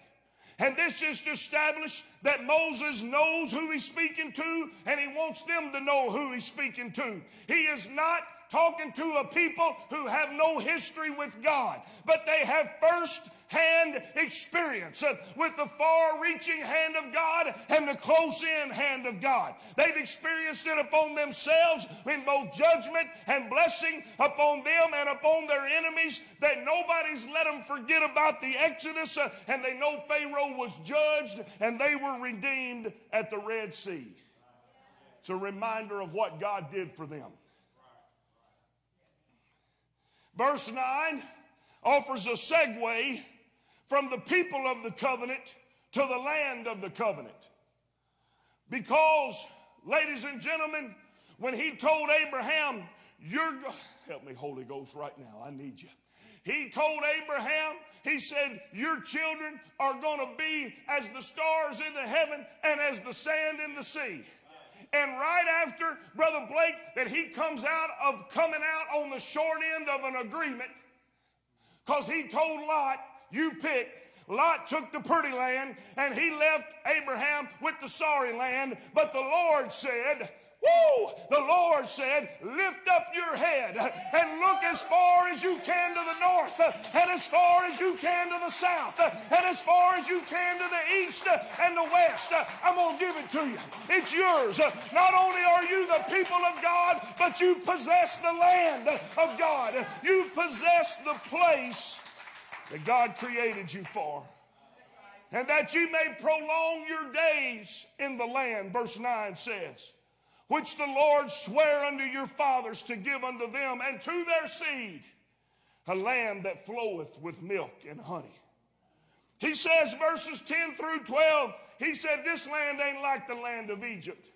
Speaker 5: And this is to establish that Moses knows who he's speaking to, and he wants them to know who he's speaking to. He is not talking to a people who have no history with God, but they have first hand experience with the far reaching hand of God and the close in hand of God. They've experienced it upon themselves in both judgment and blessing upon them and upon their enemies that nobody's let them forget about the Exodus uh, and they know Pharaoh was judged and they were redeemed at the Red Sea. It's a reminder of what God did for them. Verse 9 offers a segue from the people of the covenant to the land of the covenant. Because, ladies and gentlemen, when he told Abraham, You're, go-" help me, Holy Ghost, right now, I need you. He told Abraham, He said, Your children are going to be as the stars in the heaven and as the sand in the sea. And right after, Brother Blake, that he comes out of coming out on the short end of an agreement, because he told Lot, You pick. Lot took the pretty land and he left Abraham with the sorry land. But the Lord said, Woo! The Lord said, Lift up your head and look as far as you can to the north, and as far as you can to the south, and as far as you can to the east and the west. I'm going to give it to you. It's yours. Not only are you the people of God, but you possess the land of God. You possess the place that God created you for. And that you may prolong your days in the land, verse 9 says, which the Lord sware unto your fathers to give unto them and to their seed, a land that floweth with milk and honey. He says, verses 10 through 12, he said, This land ain't like the land of Egypt.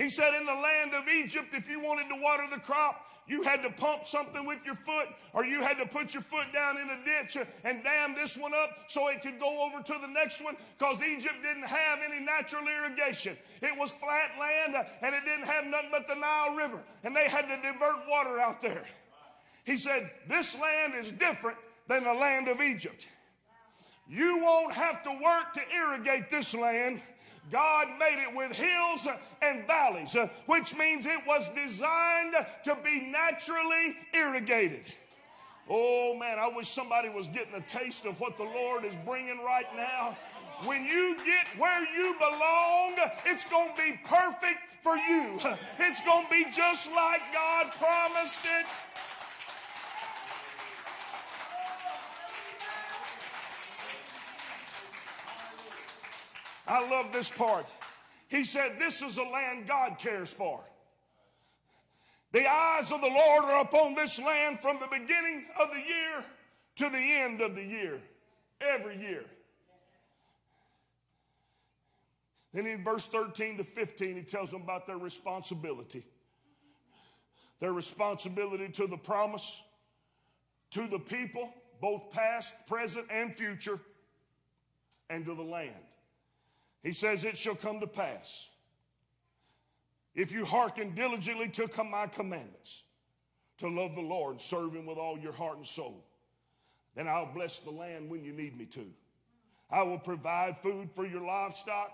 Speaker 5: He said, In the land of Egypt, if you wanted to water the crop, you had to pump something with your foot, or you had to put your foot down in a ditch and dam this one up so it could go over to the next one, because Egypt didn't have any natural irrigation. It was flat land, uh, and it didn't have nothing but the Nile River, and they had to divert water out there. He said, This land is different than the land of Egypt. You won't have to work to irrigate this land. God made it with hills and valleys, uh, which means it was designed to be naturally irrigated. Oh man, I wish somebody was getting a taste of what the Lord is bringing right now. When you get where you belong, it's going to be perfect for you. It's going to be just like God promised it. I love this part. He said, This is a land God cares for. The eyes of the Lord are upon this land from the beginning of the year to the end of the year, every year. Then in verse 13 to 15, he tells them about their responsibility. Their responsibility to the promise, to the people, both past, present, and future, and to the land. He says, It shall come to pass if you hearken diligently to come my commandments, to love the Lord and serve him with all your heart and soul. Then I'll bless the land when you need me to. I will provide food for your livestock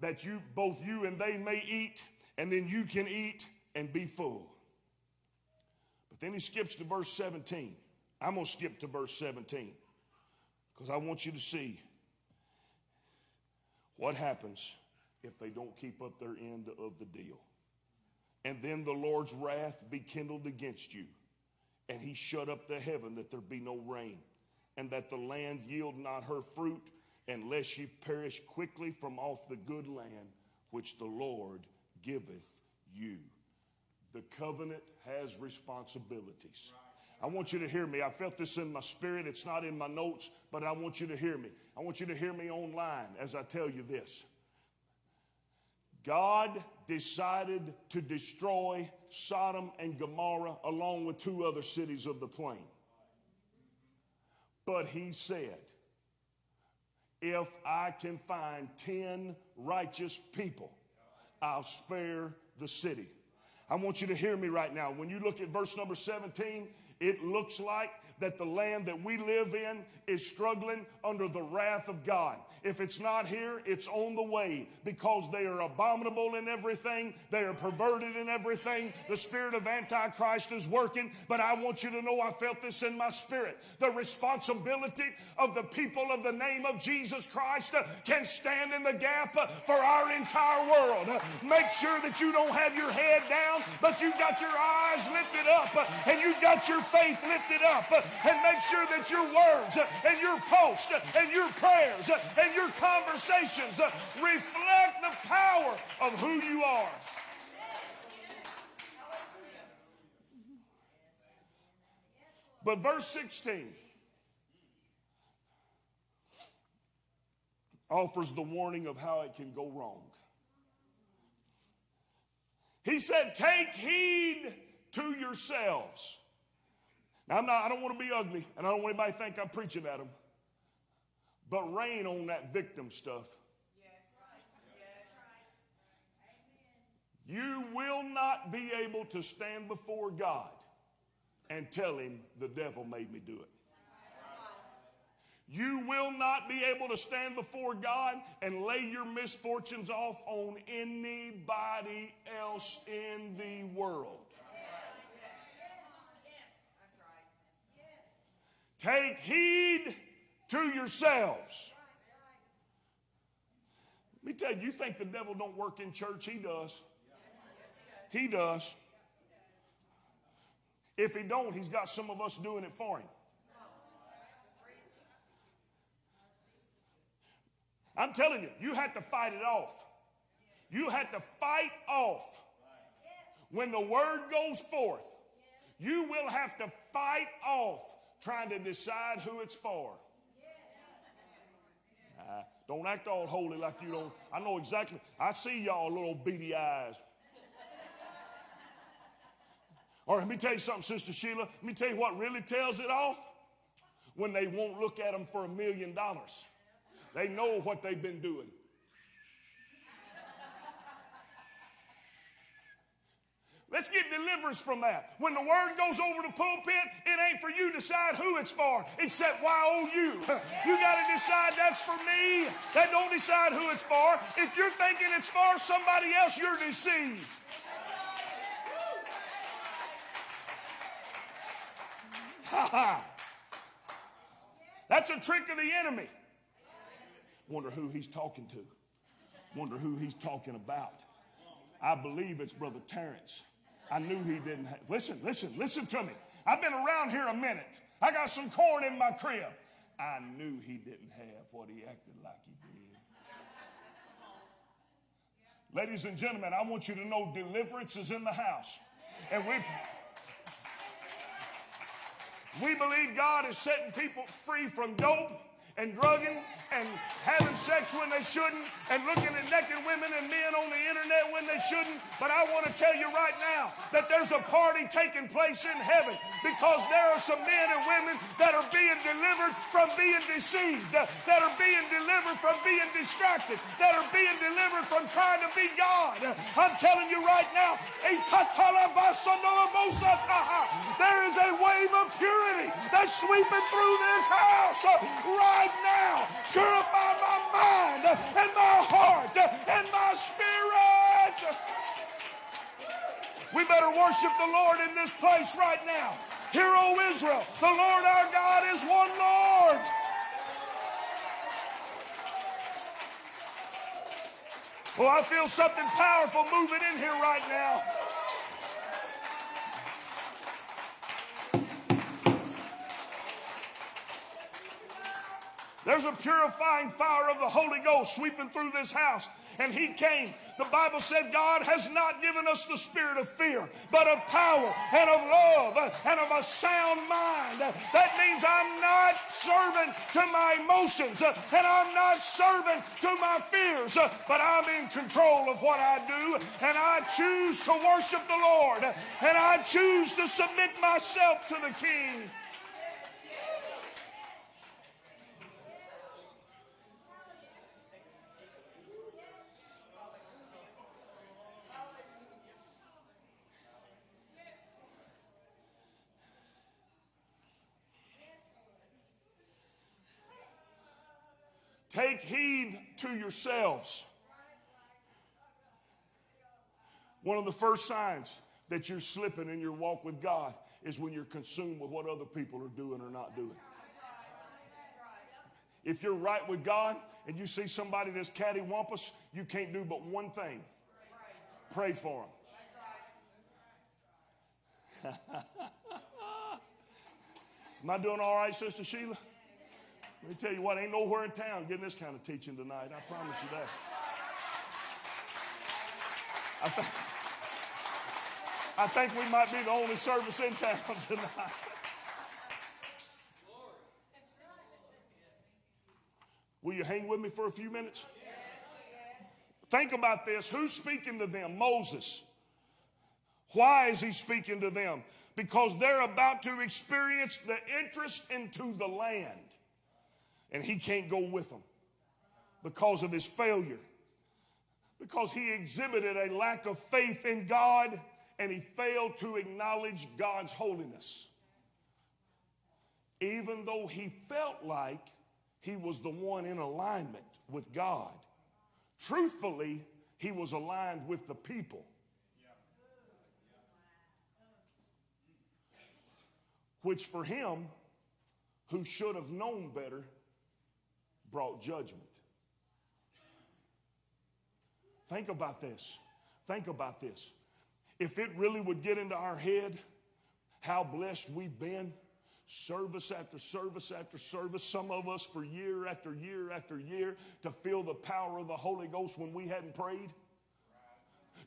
Speaker 5: that you both you and they may eat, and then you can eat and be full. But then he skips to verse 17. I'm going to skip to verse 17 because I want you to see what happens if they don't keep up their end of the deal. And then the Lord's wrath be kindled against you, and he shut up the heaven that there be no rain, and that the land yield not her fruit, unless ye perish quickly from off the good land which the Lord giveth you. The covenant has responsibilities. I want you to hear me. I felt this in my spirit. It's not in my notes, but I want you to hear me. I want you to hear me online as I tell you this. God decided to destroy Sodom and Gomorrah along with two other cities of the plain. But he said, if I can find 10 righteous people, I'll spare the city. I want you to hear me right now. When you look at verse number 17, It looks like that the land that we live in is struggling under the wrath of God. If it's not here, it's on the way because they are abominable in everything. They are perverted in everything. The spirit of Antichrist is working. But I want you to know I felt this in my spirit. The responsibility of the people of the name of Jesus Christ can stand in the gap for our entire world. Make sure that you don't have your head down, but you've got your eyes lifted up and you've got your faith lifted up. And make sure that your words and your posts and your prayers and your conversations reflect the power of who you are. But verse 16 offers the warning of how it can go wrong. He said, Take heed to yourselves. Now, I'm not, I don't want to be ugly, and I don't want anybody to think I'm preaching at them. But rain on that victim stuff. You will not be able to stand before God and tell him the devil made me do it. You will not be able to stand before God and lay your misfortunes off on anybody else in the world. Take heed to yourselves. Let me tell you, you think the devil don't work in church? He does. He does. If he don't, he's got some of us doing it for him. I'm telling you, you had to fight it off. You had to fight off. When the word goes forth, you will have to fight off trying to decide who it's for. Uh, don't act all holy like you don't. I know exactly. I see y'all little beady eyes. Or let me tell you something, Sister Sheila. Let me tell you what really tells it off. When they won't look at them for a million dollars. They know what they've been doing. Let's get deliverance from that. When the word goes over the pulpit, it ain't for you to decide who it's for, except oh you. *laughs* You got to decide that's for me. That don't decide who it's for. If you're thinking it's for somebody else, you're deceived. Ha ha. That's a trick of the enemy. Wonder who he's talking to. Wonder who he's talking about. I believe it's Brother Terrence. I knew he didn't have. Listen, listen, listen to me. I've been around here a minute. I got some corn in my crib. I knew he didn't have what he acted like he did. Ladies and gentlemen, I want you to know deliverance is in the house. And we we believe God is setting people free from dope and drugging and having sex when they shouldn't and looking at naked women and men on the internet when they shouldn't. But I want to tell you right now that there's a party taking place in heaven because there are some men and women that are being delivered from being deceived, that are being delivered from being distracted, that are being delivered from trying to be God. I'm telling you right now, there is a wave of purity that's sweeping through this house right now. Purify my mind and my heart and my spirit. We better worship the Lord in this place right now. Hear, O Israel, the Lord our God is one Lord. Oh, I feel something powerful moving in here right now. There's a purifying fire of the Holy Ghost sweeping through this house. And he came. The Bible said God has not given us the spirit of fear, but of power and of love and of a sound mind. That means I'm not serving to my emotions and I'm not serving to my fears, but I'm in control of what I do. And I choose to worship the Lord and I choose to submit myself to the King. Take heed to yourselves. One of the first signs that you're slipping in your walk with God is when you're consumed with what other people are doing or not doing. If you're right with God and you see somebody that's cattywampus, you can't do but one thing pray for them. *laughs* Am I doing all right, Sister Sheila? Let me tell you what, ain't nowhere in town getting this kind of teaching tonight. I promise you that. I, th- I think we might be the only service in town *laughs* tonight. Will you hang with me for a few minutes? Think about this. Who's speaking to them? Moses. Why is he speaking to them? Because they're about to experience the interest into the land. And he can't go with them because of his failure. Because he exhibited a lack of faith in God and he failed to acknowledge God's holiness. Even though he felt like he was the one in alignment with God, truthfully, he was aligned with the people. Which for him, who should have known better, brought judgment. Think about this. Think about this. If it really would get into our head how blessed we've been, service after service after service, some of us for year after year after year, to feel the power of the Holy Ghost when we hadn't prayed,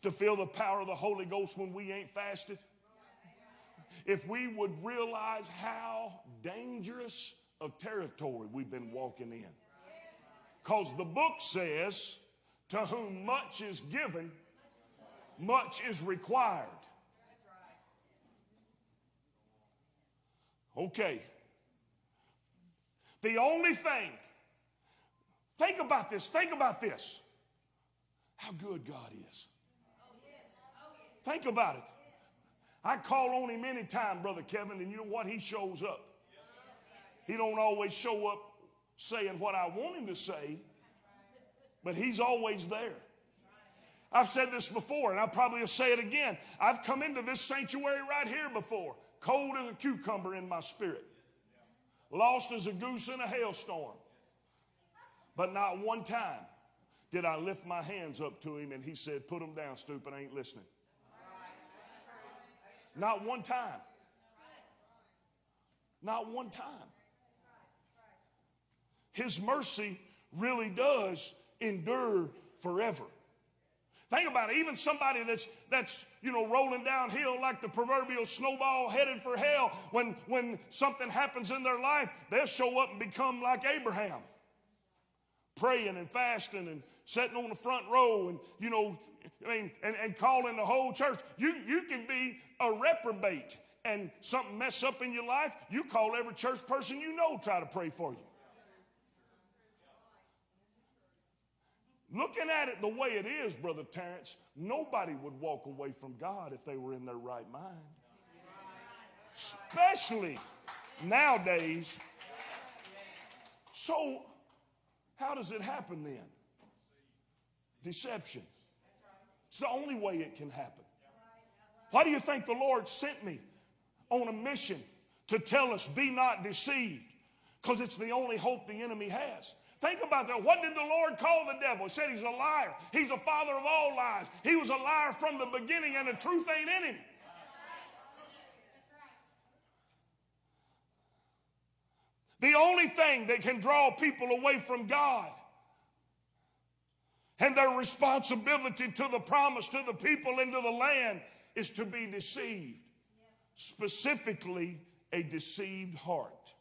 Speaker 5: to feel the power of the Holy Ghost when we ain't fasted. If we would realize how dangerous of territory we've been walking in. Because the book says, to whom much is given, much is required. Okay. The only thing, think about this, think about this. How good God is. Think about it. I call on him anytime, Brother Kevin, and you know what? He shows up. He don't always show up saying what I want him to say, but he's always there. I've said this before, and I'll probably say it again. I've come into this sanctuary right here before, cold as a cucumber in my spirit, lost as a goose in a hailstorm. But not one time did I lift my hands up to him and he said, Put them down, stupid, I ain't listening. Not one time. Not one time. His mercy really does endure forever. Think about it. Even somebody that's that's you know rolling downhill like the proverbial snowball headed for hell. When when something happens in their life, they'll show up and become like Abraham, praying and fasting and sitting on the front row and you know I mean and, and calling the whole church. You you can be a reprobate and something mess up in your life. You call every church person you know try to pray for you. Looking at it the way it is, Brother Terrence, nobody would walk away from God if they were in their right mind. Especially nowadays. So, how does it happen then? Deception. It's the only way it can happen. Why do you think the Lord sent me on a mission to tell us, be not deceived? Because it's the only hope the enemy has. Think about that. What did the Lord call the devil? He said he's a liar. He's a father of all lies. He was a liar from the beginning, and the truth ain't in him. The only thing that can draw people away from God and their responsibility to the promise to the people into the land is to be deceived. Specifically, a deceived heart.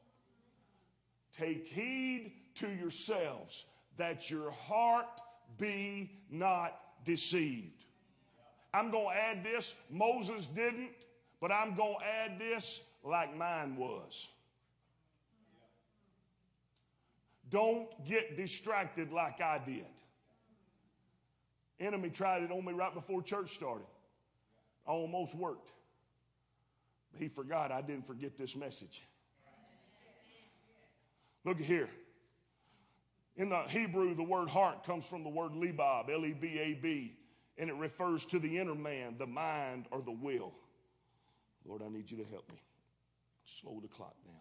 Speaker 5: Take heed to yourselves that your heart be not deceived. I'm going to add this. Moses didn't, but I'm going to add this like mine was. Don't get distracted like I did. Enemy tried it on me right before church started. I Almost worked. But He forgot I didn't forget this message. Look at here. In the Hebrew, the word heart comes from the word lebab, L E B A B, and it refers to the inner man, the mind, or the will. Lord, I need you to help me. Slow the clock down.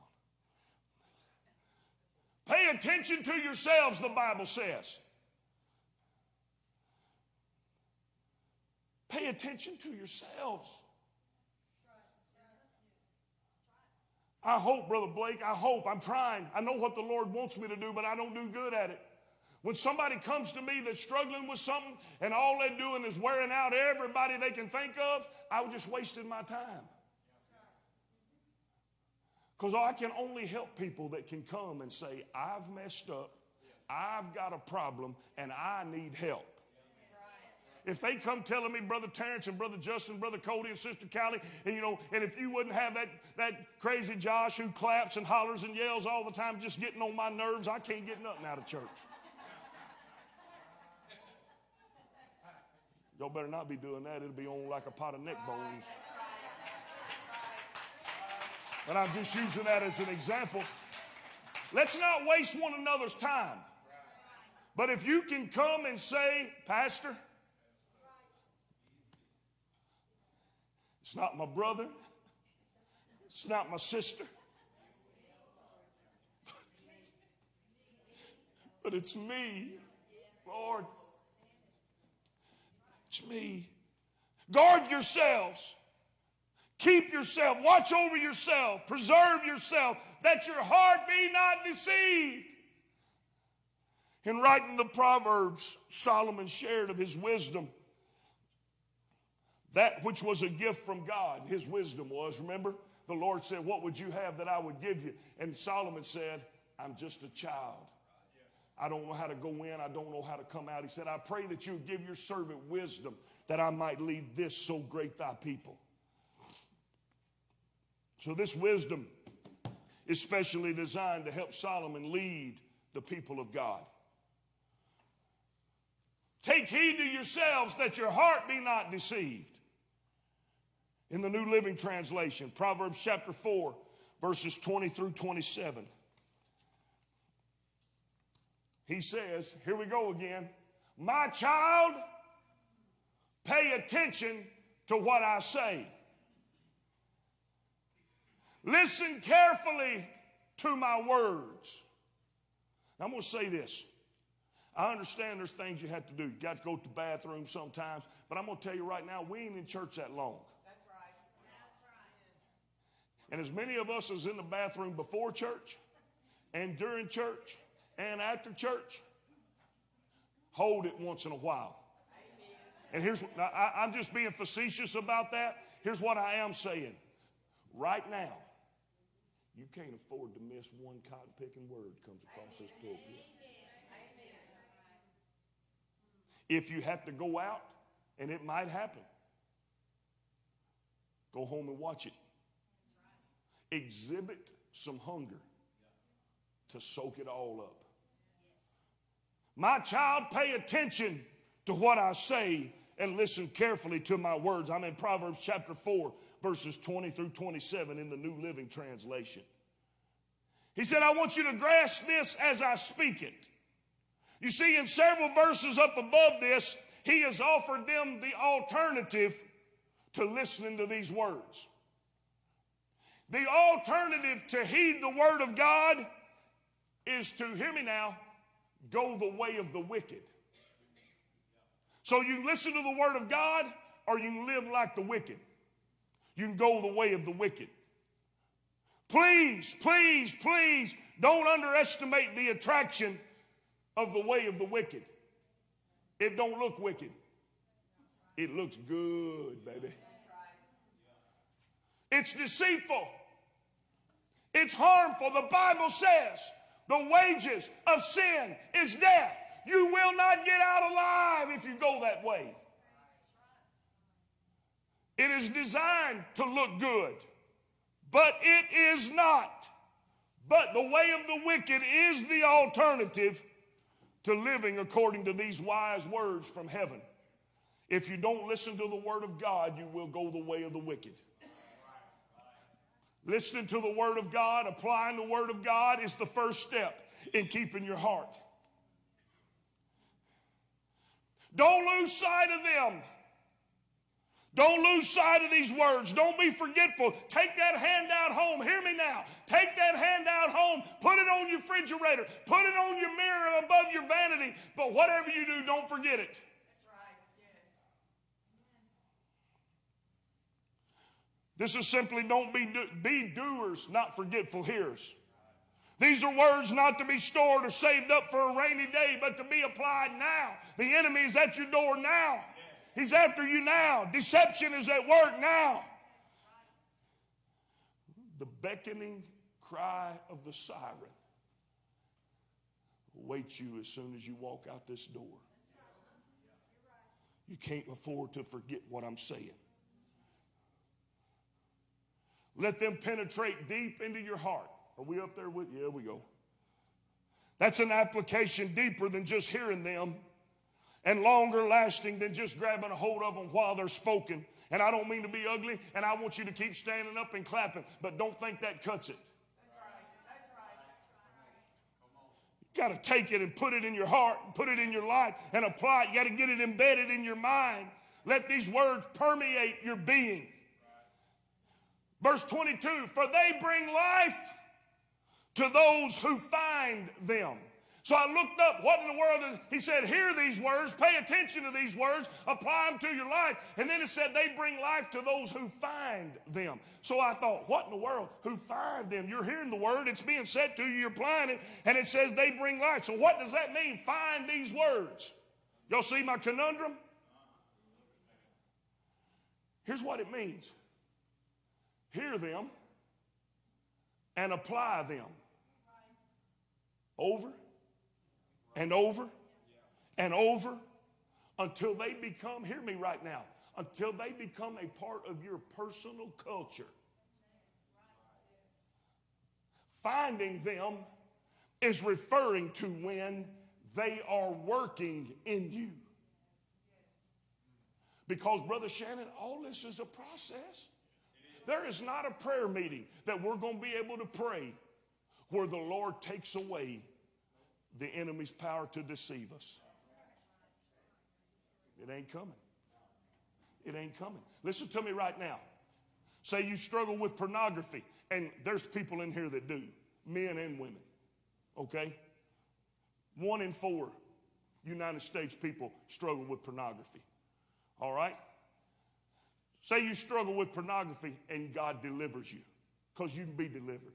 Speaker 5: Pay attention to yourselves, the Bible says. Pay attention to yourselves. I hope, Brother Blake, I hope, I'm trying. I know what the Lord wants me to do, but I don't do good at it. When somebody comes to me that's struggling with something and all they're doing is wearing out everybody they can think of, I was just wasting my time. Because I can only help people that can come and say, I've messed up, I've got a problem, and I need help. If they come telling me, Brother Terrence and Brother Justin, Brother Cody and Sister Callie, and you know, and if you wouldn't have that, that crazy Josh who claps and hollers and yells all the time, just getting on my nerves, I can't get nothing out of church. Y'all better not be doing that. It'll be on like a pot of neck bones. And I'm just using that as an example. Let's not waste one another's time. But if you can come and say, Pastor, it's not my brother, it's not my sister, but it's me, Lord. It's me. Guard yourselves. Keep yourself, watch over yourself, preserve yourself, that your heart be not deceived. In writing the Proverbs, Solomon shared of his wisdom. That which was a gift from God, his wisdom was. Remember, the Lord said, What would you have that I would give you? And Solomon said, I'm just a child. I don't know how to go in, I don't know how to come out. He said, I pray that you give your servant wisdom that I might lead this so great thy people. So, this wisdom is specially designed to help Solomon lead the people of God. Take heed to yourselves that your heart be not deceived. In the New Living Translation, Proverbs chapter 4, verses 20 through 27. He says, Here we go again. My child, pay attention to what I say. Listen carefully to my words. I'm going to say this. I understand there's things you have to do. You got to go to the bathroom sometimes, but I'm going to tell you right now, we ain't in church that long. And as many of us as in the bathroom before church and during church and after church, hold it once in a while. And here's I, I'm just being facetious about that. Here's what I am saying. Right now, you can't afford to miss one cotton picking word comes across this pulpit. If you have to go out, and it might happen, go home and watch it. Exhibit some hunger to soak it all up. My child, pay attention to what I say and listen carefully to my words. I'm in Proverbs chapter 4, verses 20 through 27 in the New Living Translation. He said, I want you to grasp this as I speak it. You see, in several verses up above this, he has offered them the alternative to listening to these words. The alternative to heed the word of God is to, hear me now, go the way of the wicked. So you listen to the word of God or you live like the wicked. You can go the way of the wicked. Please, please, please don't underestimate the attraction of the way of the wicked. It don't look wicked. It looks good, baby. It's deceitful. It's harmful. The Bible says the wages of sin is death. You will not get out alive if you go that way. It is designed to look good, but it is not. But the way of the wicked is the alternative to living according to these wise words from heaven. If you don't listen to the word of God, you will go the way of the wicked. Listening to the Word of God, applying the Word of God is the first step in keeping your heart. Don't lose sight of them. Don't lose sight of these words. Don't be forgetful. Take that handout home. Hear me now. Take that handout home. Put it on your refrigerator. Put it on your mirror above your vanity. But whatever you do, don't forget it. This is simply don't be, do, be doers, not forgetful hearers. These are words not to be stored or saved up for a rainy day, but to be applied now. The enemy is at your door now. He's after you now. Deception is at work now. The beckoning cry of the siren awaits you as soon as you walk out this door. You can't afford to forget what I'm saying. Let them penetrate deep into your heart. Are we up there with? Yeah, we go. That's an application deeper than just hearing them and longer lasting than just grabbing a hold of them while they're spoken. And I don't mean to be ugly, and I want you to keep standing up and clapping, but don't think that cuts it. That's right. That's right. That's right. You got to take it and put it in your heart, put it in your life, and apply it. You got to get it embedded in your mind. Let these words permeate your being. Verse 22 For they bring life to those who find them. So I looked up what in the world is, he said, hear these words, pay attention to these words, apply them to your life. And then it said they bring life to those who find them. So I thought, what in the world? Who find them? You're hearing the word, it's being said to you, you're applying it, and it says they bring life. So what does that mean? Find these words. Y'all see my conundrum? Here's what it means hear them and apply them over and over and over until they become, hear me right now, until they become a part of your personal culture. Finding them is referring to when they are working in you. Because, Brother Shannon, all this is a process. There is not a prayer meeting that we're going to be able to pray where the Lord takes away the enemy's power to deceive us. It ain't coming. It ain't coming. Listen to me right now. Say you struggle with pornography, and there's people in here that do, men and women. Okay? One in four United States people struggle with pornography. All right? Say you struggle with pornography and God delivers you because you can be delivered.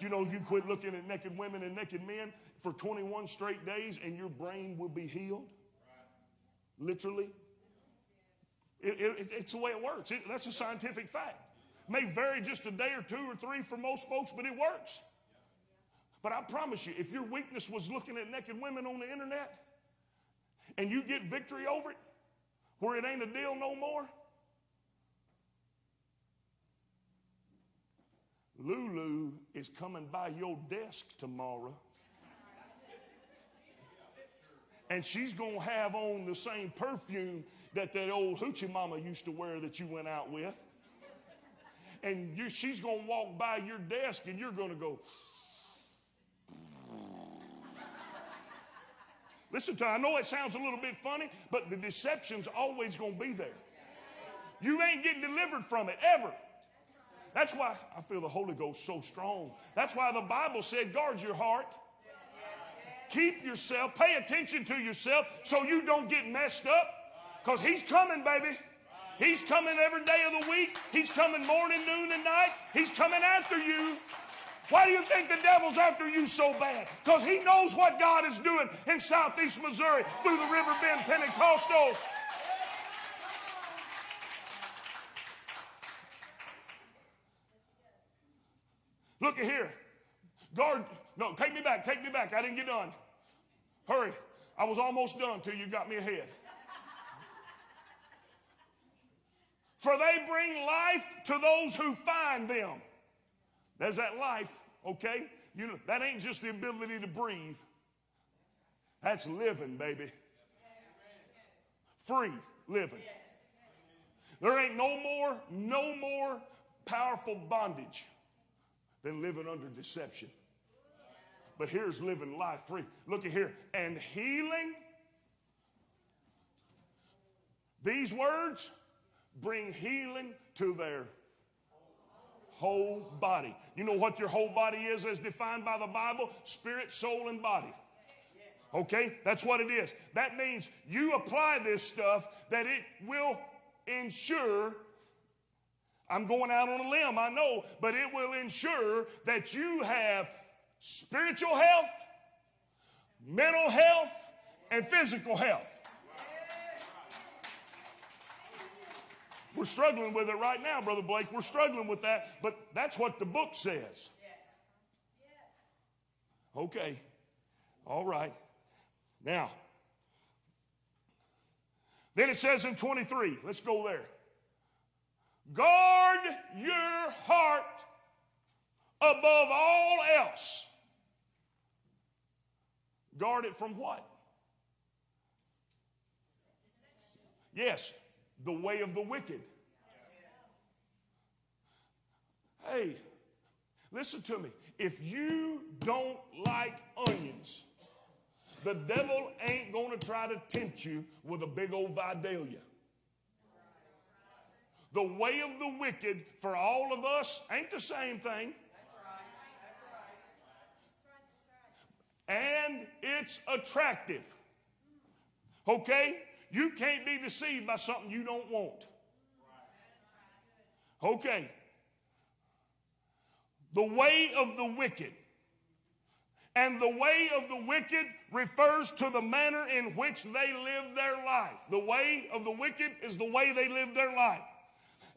Speaker 5: You know, you quit looking at naked women and naked men for 21 straight days and your brain will be healed. Literally. It, it, it's the way it works. It, that's a scientific fact. May vary just a day or two or three for most folks, but it works. But I promise you, if your weakness was looking at naked women on the internet and you get victory over it, where it ain't a deal no more, Lulu is coming by your desk tomorrow. And she's going to have on the same perfume that that old hoochie mama used to wear that you went out with. And you, she's going to walk by your desk and you're going to go, Listen to, I know it sounds a little bit funny, but the deception's always going to be there. You ain't getting delivered from it ever. That's why I feel the Holy Ghost so strong. That's why the Bible said, guard your heart. Keep yourself, pay attention to yourself so you don't get messed up. Because He's coming, baby. He's coming every day of the week. He's coming morning, noon, and night. He's coming after you. Why do you think the devil's after you so bad? Because he knows what God is doing in southeast Missouri through the River Bend Pentecostals. Look at here. Guard, no, take me back, take me back. I didn't get done. Hurry. I was almost done till you got me ahead. For they bring life to those who find them. There's that life, okay? You know, that ain't just the ability to breathe. That's living, baby. Free living. There ain't no more, no more powerful bondage than living under deception. But here's living life free. Look at here. And healing These words bring healing to their whole body. You know what your whole body is as defined by the Bible? Spirit, soul, and body. Okay? That's what it is. That means you apply this stuff that it will ensure. I'm going out on a limb, I know, but it will ensure that you have spiritual health, mental health, and physical health. We're struggling with it right now, Brother Blake. We're struggling with that, but that's what the book says. Okay. All right. Now, then it says in 23, let's go there. Guard your heart above all else. Guard it from what? Yes, the way of the wicked. Hey, listen to me. If you don't like onions, the devil ain't going to try to tempt you with a big old Vidalia. The way of the wicked for all of us ain't the same thing. And it's attractive. Okay? You can't be deceived by something you don't want. Okay. The way of the wicked. And the way of the wicked refers to the manner in which they live their life. The way of the wicked is the way they live their life.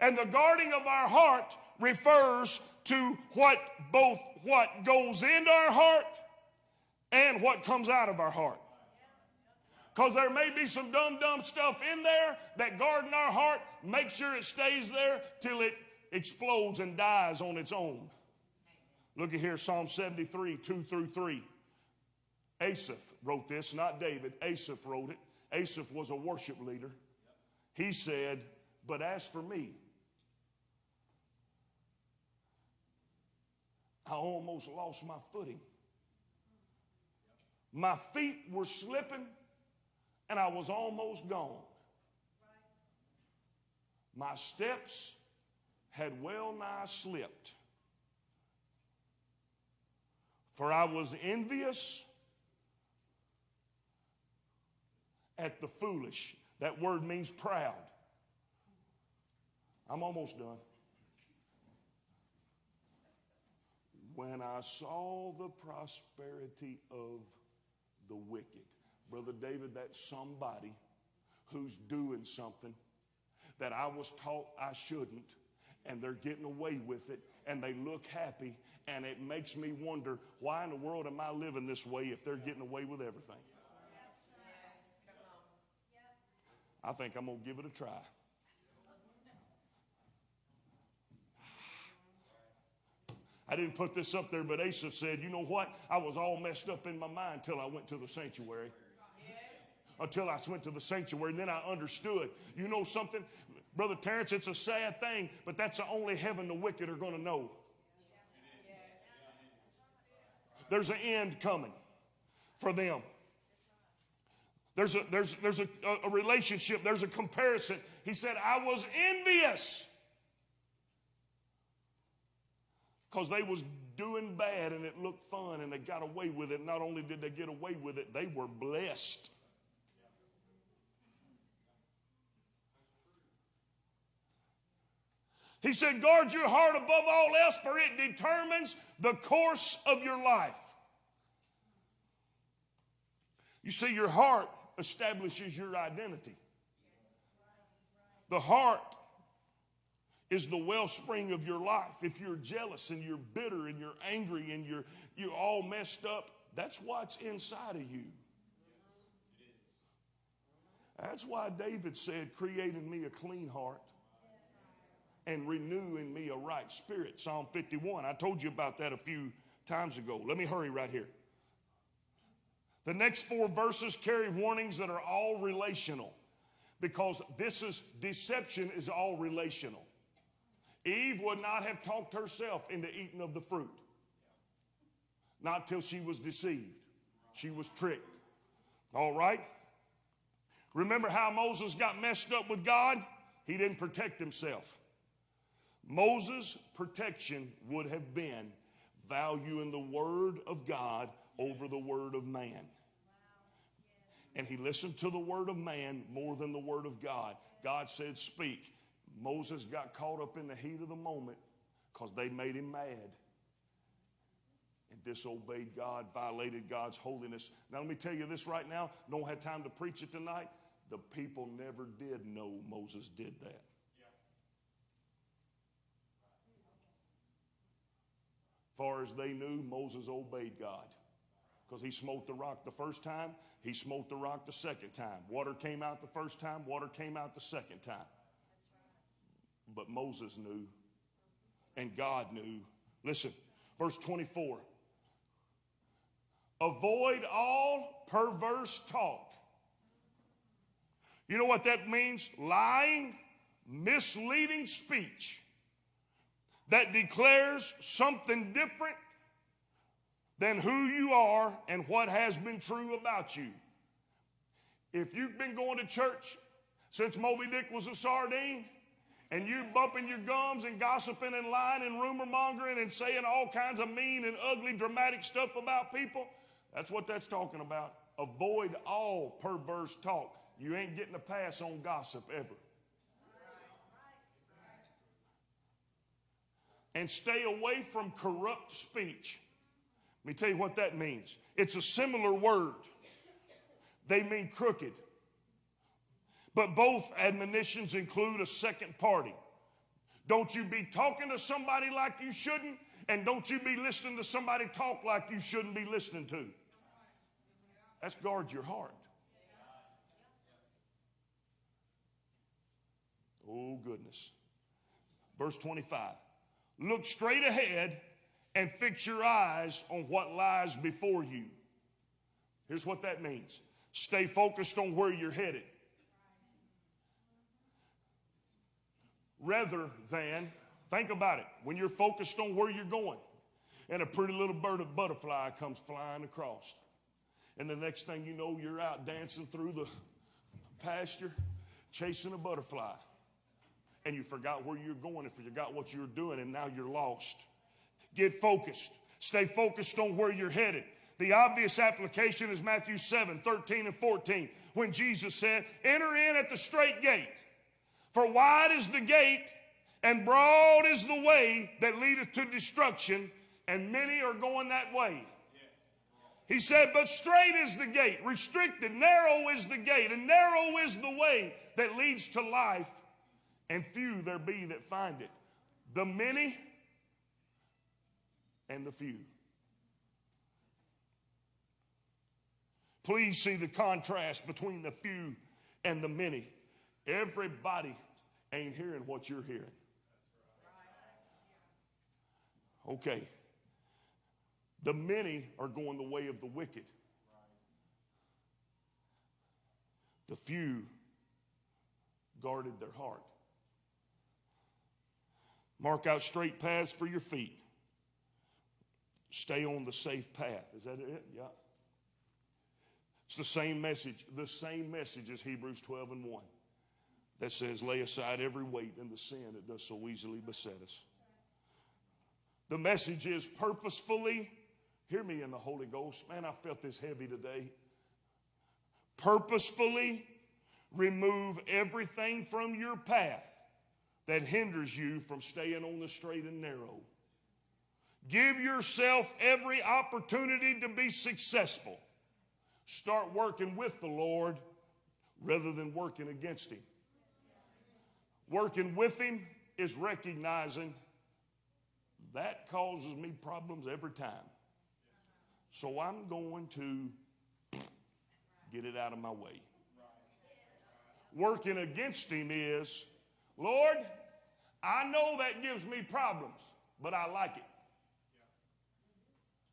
Speaker 5: And the guarding of our heart refers to what both what goes into our heart and what comes out of our heart. Because there may be some dumb, dumb stuff in there that guarding our heart, make sure it stays there till it explodes and dies on its own. Look at here, Psalm 73, 2 through 3. Asaph wrote this, not David. Asaph wrote it. Asaph was a worship leader. He said, But as for me, I almost lost my footing. My feet were slipping and I was almost gone. My steps had well nigh slipped. For I was envious at the foolish. That word means proud. I'm almost done. When I saw the prosperity of the wicked. Brother David, that's somebody who's doing something that I was taught I shouldn't, and they're getting away with it, and they look happy, and it makes me wonder why in the world am I living this way if they're getting away with everything? I think I'm going to give it a try. I didn't put this up there, but Asaph said, You know what? I was all messed up in my mind till I went to the sanctuary. Until I went to the sanctuary, and then I understood. You know something? Brother Terrence, it's a sad thing, but that's the only heaven the wicked are going to know. There's an end coming for them. There's a, there's, there's a, a relationship, there's a comparison. He said, I was envious because they was doing bad and it looked fun and they got away with it. Not only did they get away with it, they were blessed. He said, guard your heart above all else, for it determines the course of your life. You see, your heart establishes your identity. The heart is the wellspring of your life. If you're jealous and you're bitter and you're angry and you're, you're all messed up, that's what's inside of you. That's why David said, Create in me a clean heart and renew in me a right spirit. Psalm 51. I told you about that a few times ago. Let me hurry right here. The next four verses carry warnings that are all relational because this is deception is all relational. Eve would not have talked herself into eating of the fruit. Not till she was deceived. She was tricked. All right? Remember how Moses got messed up with God? He didn't protect himself. Moses' protection would have been valuing the word of God over the word of man. And he listened to the word of man more than the word of God. God said, Speak. Moses got caught up in the heat of the moment because they made him mad and disobeyed God, violated God's holiness. Now, let me tell you this right now. Don't have time to preach it tonight. The people never did know Moses did that. Far as they knew, Moses obeyed God because he smote the rock the first time, he smote the rock the second time. Water came out the first time, water came out the second time. But Moses knew, and God knew. Listen, verse 24 Avoid all perverse talk. You know what that means? Lying, misleading speech that declares something different than who you are and what has been true about you. If you've been going to church since Moby Dick was a sardine, and you bumping your gums and gossiping and lying and rumor mongering and saying all kinds of mean and ugly, dramatic stuff about people, that's what that's talking about. Avoid all perverse talk. You ain't getting a pass on gossip ever. And stay away from corrupt speech. Let me tell you what that means. It's a similar word. They mean crooked. But both admonitions include a second party. Don't you be talking to somebody like you shouldn't, and don't you be listening to somebody talk like you shouldn't be listening to. That's guard your heart. Oh, goodness. Verse 25 Look straight ahead and fix your eyes on what lies before you. Here's what that means stay focused on where you're headed. Rather than, think about it, when you're focused on where you're going, and a pretty little bird of butterfly comes flying across. And the next thing you know, you're out dancing through the pasture, chasing a butterfly. And you forgot where you're going and forgot what you're doing, and now you're lost. Get focused. Stay focused on where you're headed. The obvious application is Matthew 7 13 and 14, when Jesus said, Enter in at the straight gate. For wide is the gate, and broad is the way that leadeth to destruction, and many are going that way. He said, But straight is the gate, restricted, narrow is the gate, and narrow is the way that leads to life, and few there be that find it. The many and the few. Please see the contrast between the few and the many. Everybody ain't hearing what you're hearing. Okay. The many are going the way of the wicked. The few guarded their heart. Mark out straight paths for your feet. Stay on the safe path. Is that it? Yeah. It's the same message, the same message as Hebrews 12 and 1 that says, lay aside every weight and the sin that does so easily beset us. The message is purposefully, hear me in the Holy Ghost. Man, I felt this heavy today. Purposefully remove everything from your path that hinders you from staying on the straight and narrow. Give yourself every opportunity to be successful. Start working with the Lord rather than working against Him. Working with Him is recognizing that causes me problems every time. So I'm going to get it out of my way. Working against Him is, Lord, I know that gives me problems, but I like it.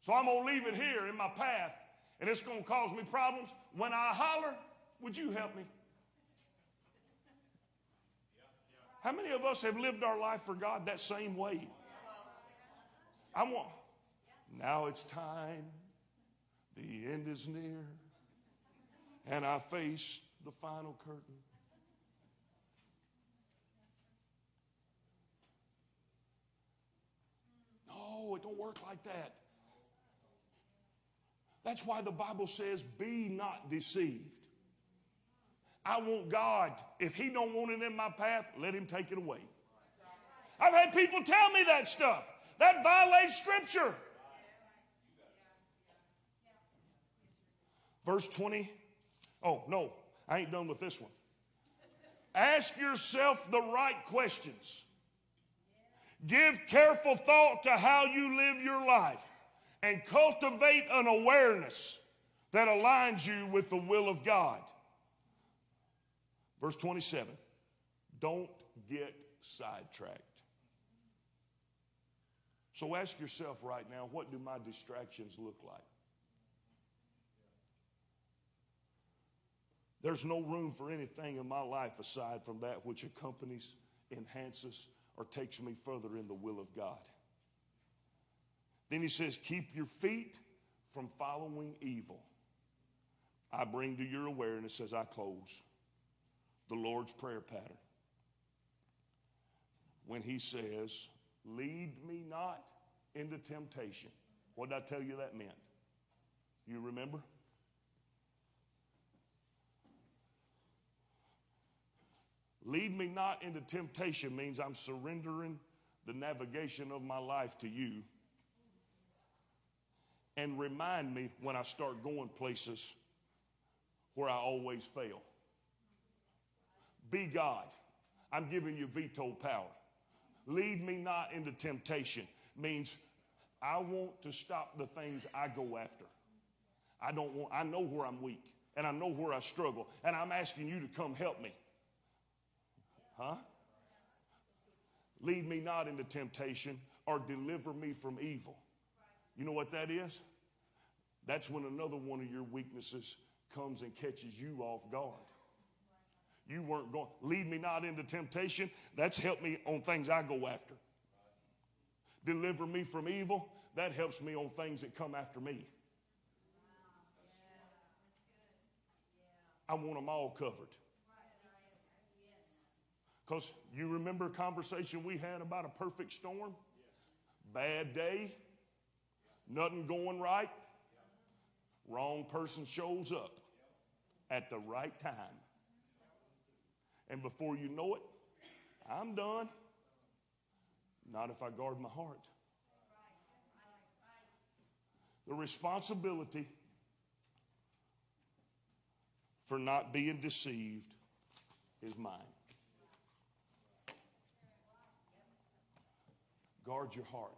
Speaker 5: So I'm going to leave it here in my path, and it's going to cause me problems. When I holler, would you help me? How many of us have lived our life for God that same way? I want, now it's time, the end is near, and I face the final curtain. No, it don't work like that. That's why the Bible says, be not deceived. I want God. If He don't want it in my path, let Him take it away. I've had people tell me that stuff. That violates Scripture. Verse 20. Oh, no, I ain't done with this one. Ask yourself the right questions. Give careful thought to how you live your life and cultivate an awareness that aligns you with the will of God. Verse 27 Don't get sidetracked. So ask yourself right now what do my distractions look like? There's no room for anything in my life aside from that which accompanies, enhances, or takes me further in the will of God. Then he says, Keep your feet from following evil. I bring to your awareness as I close the Lord's Prayer pattern. When he says, Lead me not into temptation. What did I tell you that meant? You remember? Lead me not into temptation means I'm surrendering the navigation of my life to you. And remind me when I start going places where I always fail. Be God. I'm giving you veto power. Lead me not into temptation means I want to stop the things I go after. I don't want, I know where I'm weak and I know where I struggle, and I'm asking you to come help me. Huh? Lead me not into temptation or deliver me from evil. You know what that is? That's when another one of your weaknesses comes and catches you off guard. You weren't going, lead me not into temptation. That's helped me on things I go after. Deliver me from evil. That helps me on things that come after me. I want them all covered. Because you remember a conversation we had about a perfect storm? Bad day, nothing going right, wrong person shows up at the right time. And before you know it, I'm done. Not if I guard my heart. The responsibility for not being deceived is mine. Guard your heart.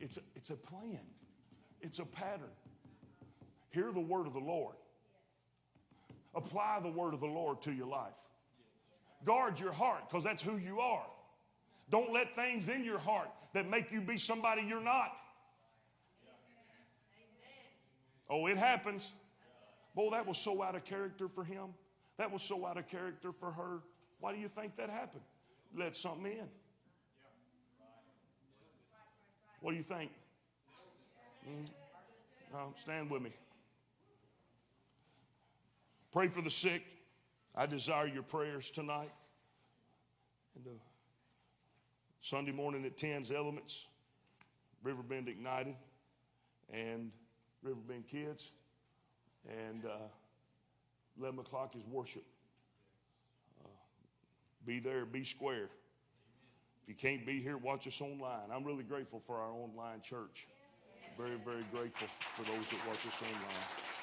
Speaker 5: It's a, it's a plan, it's a pattern. Hear the word of the Lord. Apply the word of the Lord to your life. Guard your heart because that's who you are. Don't let things in your heart that make you be somebody you're not. Oh, it happens. Boy, that was so out of character for him. That was so out of character for her. Why do you think that happened? Let something in. What do you think? Mm. No, stand with me. Pray for the sick. I desire your prayers tonight. And uh, Sunday morning at 10's Elements, Riverbend Ignited, and Riverbend Kids. And uh, 11 o'clock is worship. Uh, be there, be square. If you can't be here, watch us online. I'm really grateful for our online church. Very, very grateful for those that watch us online.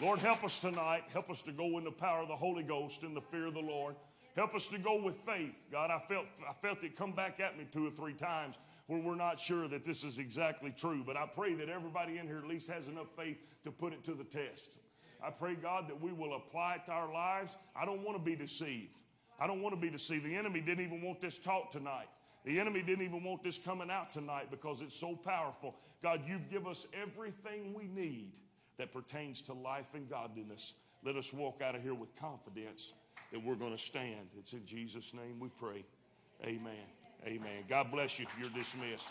Speaker 5: Lord, help us tonight. Help us to go in the power of the Holy Ghost in the fear of the Lord. Help us to go with faith. God, I felt, I felt it come back at me two or three times where we're not sure that this is exactly true. But I pray that everybody in here at least has enough faith to put it to the test. I pray, God, that we will apply it to our lives. I don't want to be deceived. I don't want to be deceived. The enemy didn't even want this taught tonight. The enemy didn't even want this coming out tonight because it's so powerful. God, you've given us everything we need that pertains to life and godliness. Let us walk out of here with confidence that we're going to stand. It's in Jesus' name we pray. Amen. Amen. God bless you. If you're dismissed.